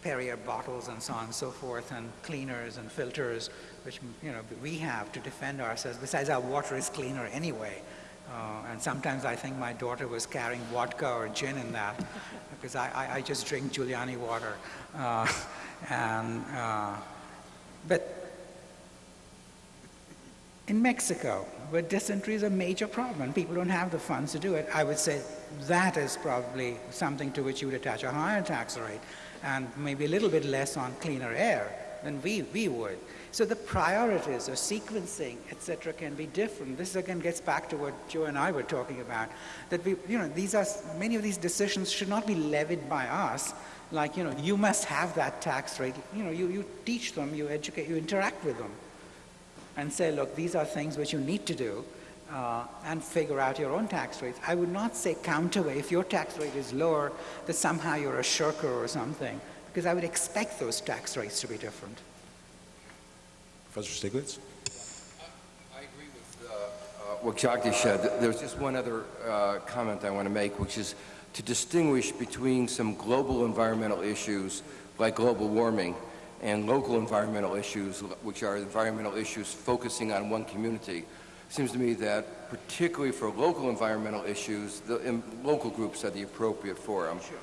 Perrier bottles and so on and so forth, and cleaners and filters, which you know we have to defend ourselves. Besides, our water is cleaner anyway. Uh, and sometimes I think my daughter was carrying vodka or gin in that, because I, I, I just drink Giuliani water. Uh, and uh, but in Mexico, where dysentery is a major problem and people don't have the funds to do it, I would say that is probably something to which you would attach a higher tax rate and maybe a little bit less on cleaner air than we, we would. So the priorities or sequencing, etc., can be different. This again gets back to what Joe and I were talking about. That we, you know, these are many of these decisions should not be levied by us. Like, you know, you must have that tax rate. You know, you, you teach them, you educate, you interact with them, and say, look, these are things which you need to do uh, and figure out your own tax rates. I would not say counterweight. If your tax rate is lower, that somehow you're a shirker or something, because I would expect those tax rates to be different. Professor Stiglitz? I agree with uh, uh, what Jagdish said. There's just one other uh, comment I want to make, which is to distinguish between some global environmental issues like global warming and local environmental issues, which are environmental issues focusing on one community seems to me that particularly for local environmental issues, the local groups are the appropriate forum. Sure.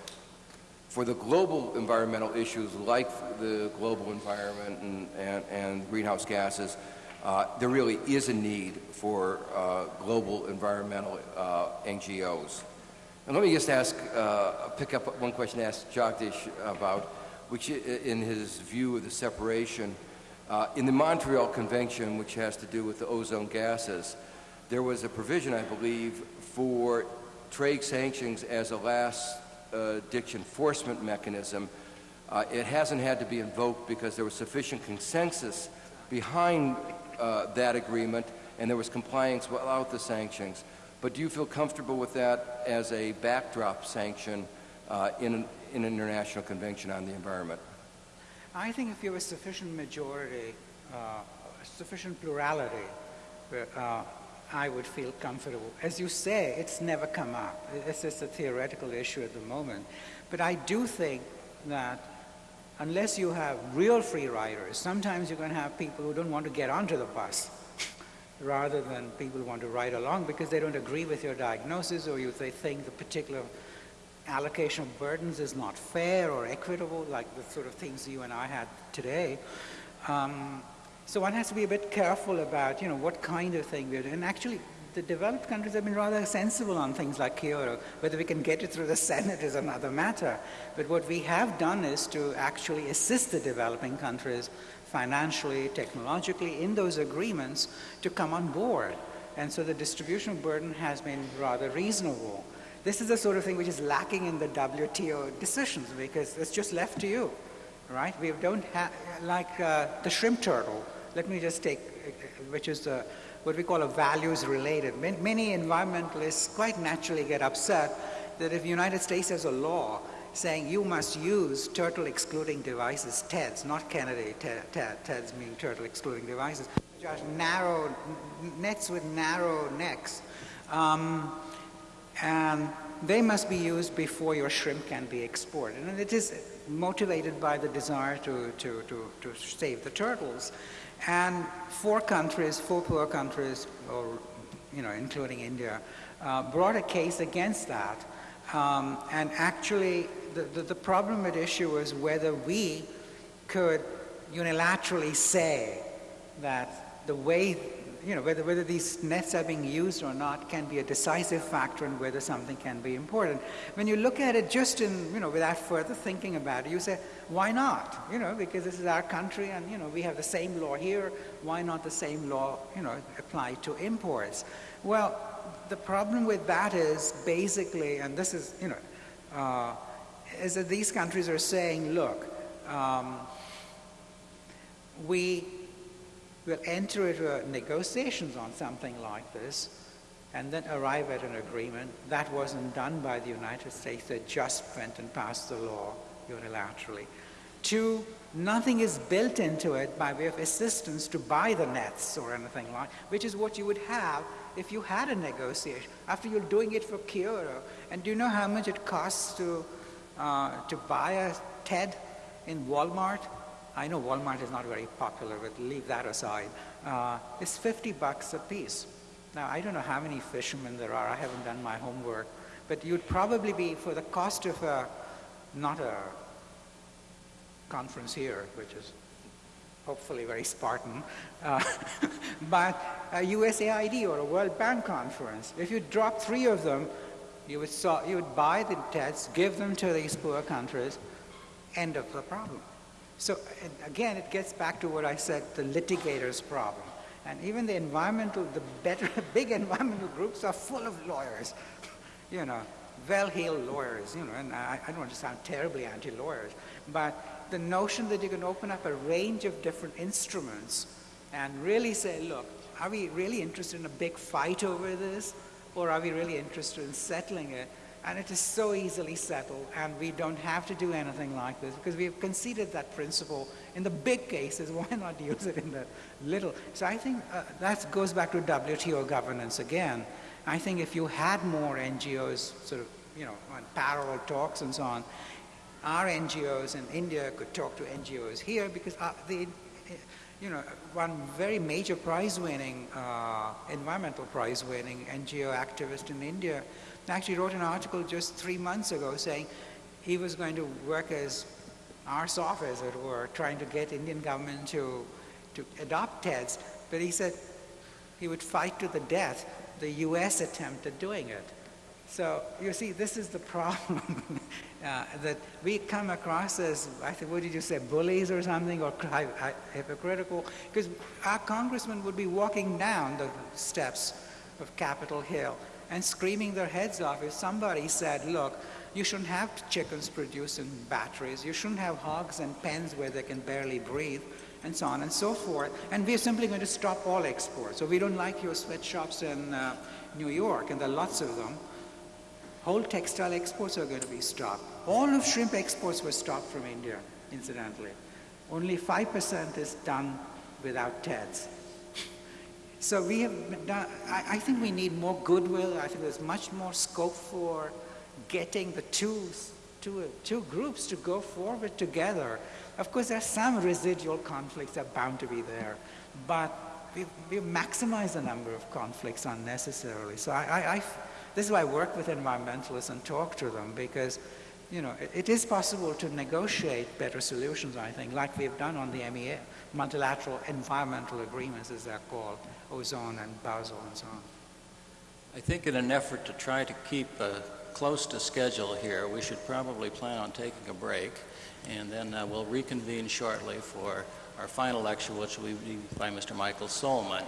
For the global environmental issues like the global environment and, and, and greenhouse gases, uh, there really is a need for uh, global environmental uh, NGOs. And let me just ask, uh, pick up one question asked Jagdish about, which in his view of the separation uh, in the Montreal Convention, which has to do with the ozone gases, there was a provision, I believe, for trade sanctions as a last uh, ditch enforcement mechanism. Uh, it hasn't had to be invoked because there was sufficient consensus behind uh, that agreement, and there was compliance without the sanctions. But do you feel comfortable with that as a backdrop sanction uh, in, an, in an international convention on the environment? I think if you have a sufficient majority, uh, sufficient plurality, uh, I would feel comfortable. As you say, it's never come up. It's just a theoretical issue at the moment. But I do think that unless you have real free riders, sometimes you're going to have people who don't want to get onto the bus rather than people who want to ride along because they don't agree with your diagnosis or you, they think the particular allocation of burdens is not fair or equitable, like the sort of things you and I had today. Um, so one has to be a bit careful about, you know, what kind of thing we're doing. And actually, the developed countries have been rather sensible on things like Kyoto. Whether we can get it through the Senate is another matter. But what we have done is to actually assist the developing countries financially, technologically, in those agreements to come on board. And so the distribution of burden has been rather reasonable. This is the sort of thing which is lacking in the WTO decisions because it's just left to you, right? We don't have, like uh, the shrimp turtle, let me just take, which is the, what we call a values related. Many environmentalists quite naturally get upset that if the United States has a law saying you must use turtle excluding devices, TEDs, not Kennedy, TEDs mean turtle excluding devices, are narrow, nets with narrow necks. Um, and they must be used before your shrimp can be exported. And it is motivated by the desire to, to, to, to save the turtles. And four countries, four poor countries, or, you know, including India, uh, brought a case against that. Um, and actually, the, the, the problem at issue was whether we could unilaterally say that the way you know, whether, whether these nets are being used or not can be a decisive factor in whether something can be important. When you look at it just in, you know, without further thinking about it, you say, why not? You know, because this is our country and, you know, we have the same law here. Why not the same law, you know, apply to imports? Well, the problem with that is basically, and this is, you know, uh, is that these countries are saying, look, um, we will enter into negotiations on something like this and then arrive at an agreement. That wasn't done by the United States. They just went and passed the law unilaterally. Two, nothing is built into it by way of assistance to buy the nets or anything like, which is what you would have if you had a negotiation. After you're doing it for Kyoto, and do you know how much it costs to, uh, to buy a TED in Walmart? I know Walmart is not very popular, but leave that aside. Uh, it's 50 bucks a piece. Now, I don't know how many fishermen there are. I haven't done my homework. But you'd probably be, for the cost of a, not a conference here, which is hopefully very Spartan, uh, but a USAID or a World Bank conference. If you drop three of them, you would, saw, you would buy the debts, give them to these poor countries, end of the problem. So again, it gets back to what I said, the litigator's problem. And even the environmental, the better, big environmental groups are full of lawyers, you know, well-heeled lawyers, you know, and I, I don't want to sound terribly anti-lawyers, but the notion that you can open up a range of different instruments and really say, look, are we really interested in a big fight over this? Or are we really interested in settling it? And it is so easily settled, and we don't have to do anything like this because we have conceded that principle in the big cases. Why not use it in the little? So I think uh, that goes back to WTO governance again. I think if you had more NGOs, sort of, you know, on parallel talks and so on, our NGOs in India could talk to NGOs here because uh, the, you know, one very major prize-winning, uh, environmental prize-winning NGO activist in India actually wrote an article just three months ago saying he was going to work as arse off, as it were, trying to get Indian government to, to adopt TEDs. But he said he would fight to the death the U.S. attempt at doing it. So you see, this is the problem uh, that we come across as, I think, what did you say, bullies or something, or hypocritical? Because our congressman would be walking down the steps of Capitol Hill and screaming their heads off if somebody said, look, you shouldn't have chickens producing batteries. You shouldn't have hogs and pens where they can barely breathe. and so on and so forth. And we're simply going to stop all exports. So we don't like your sweatshops in uh, New York, and there are lots of them. Whole textile exports are going to be stopped. All of shrimp exports were stopped from India, incidentally. Only 5% is done without TEDs. So we have done, I, I think we need more goodwill. I think there's much more scope for getting the two, two, two groups to go forward together. Of course, there's some residual conflicts that are bound to be there, but we, we maximize the number of conflicts unnecessarily. So I, I, I, this is why I work with environmentalists and talk to them because you know, it, it is possible to negotiate better solutions, I think, like we've done on the MEA, multilateral environmental agreements, as they're called, ozone and Basel and so on. I think in an effort to try to keep uh, close to schedule here, we should probably plan on taking a break, and then uh, we'll reconvene shortly for our final lecture, which will be by Mr. Michael Solman.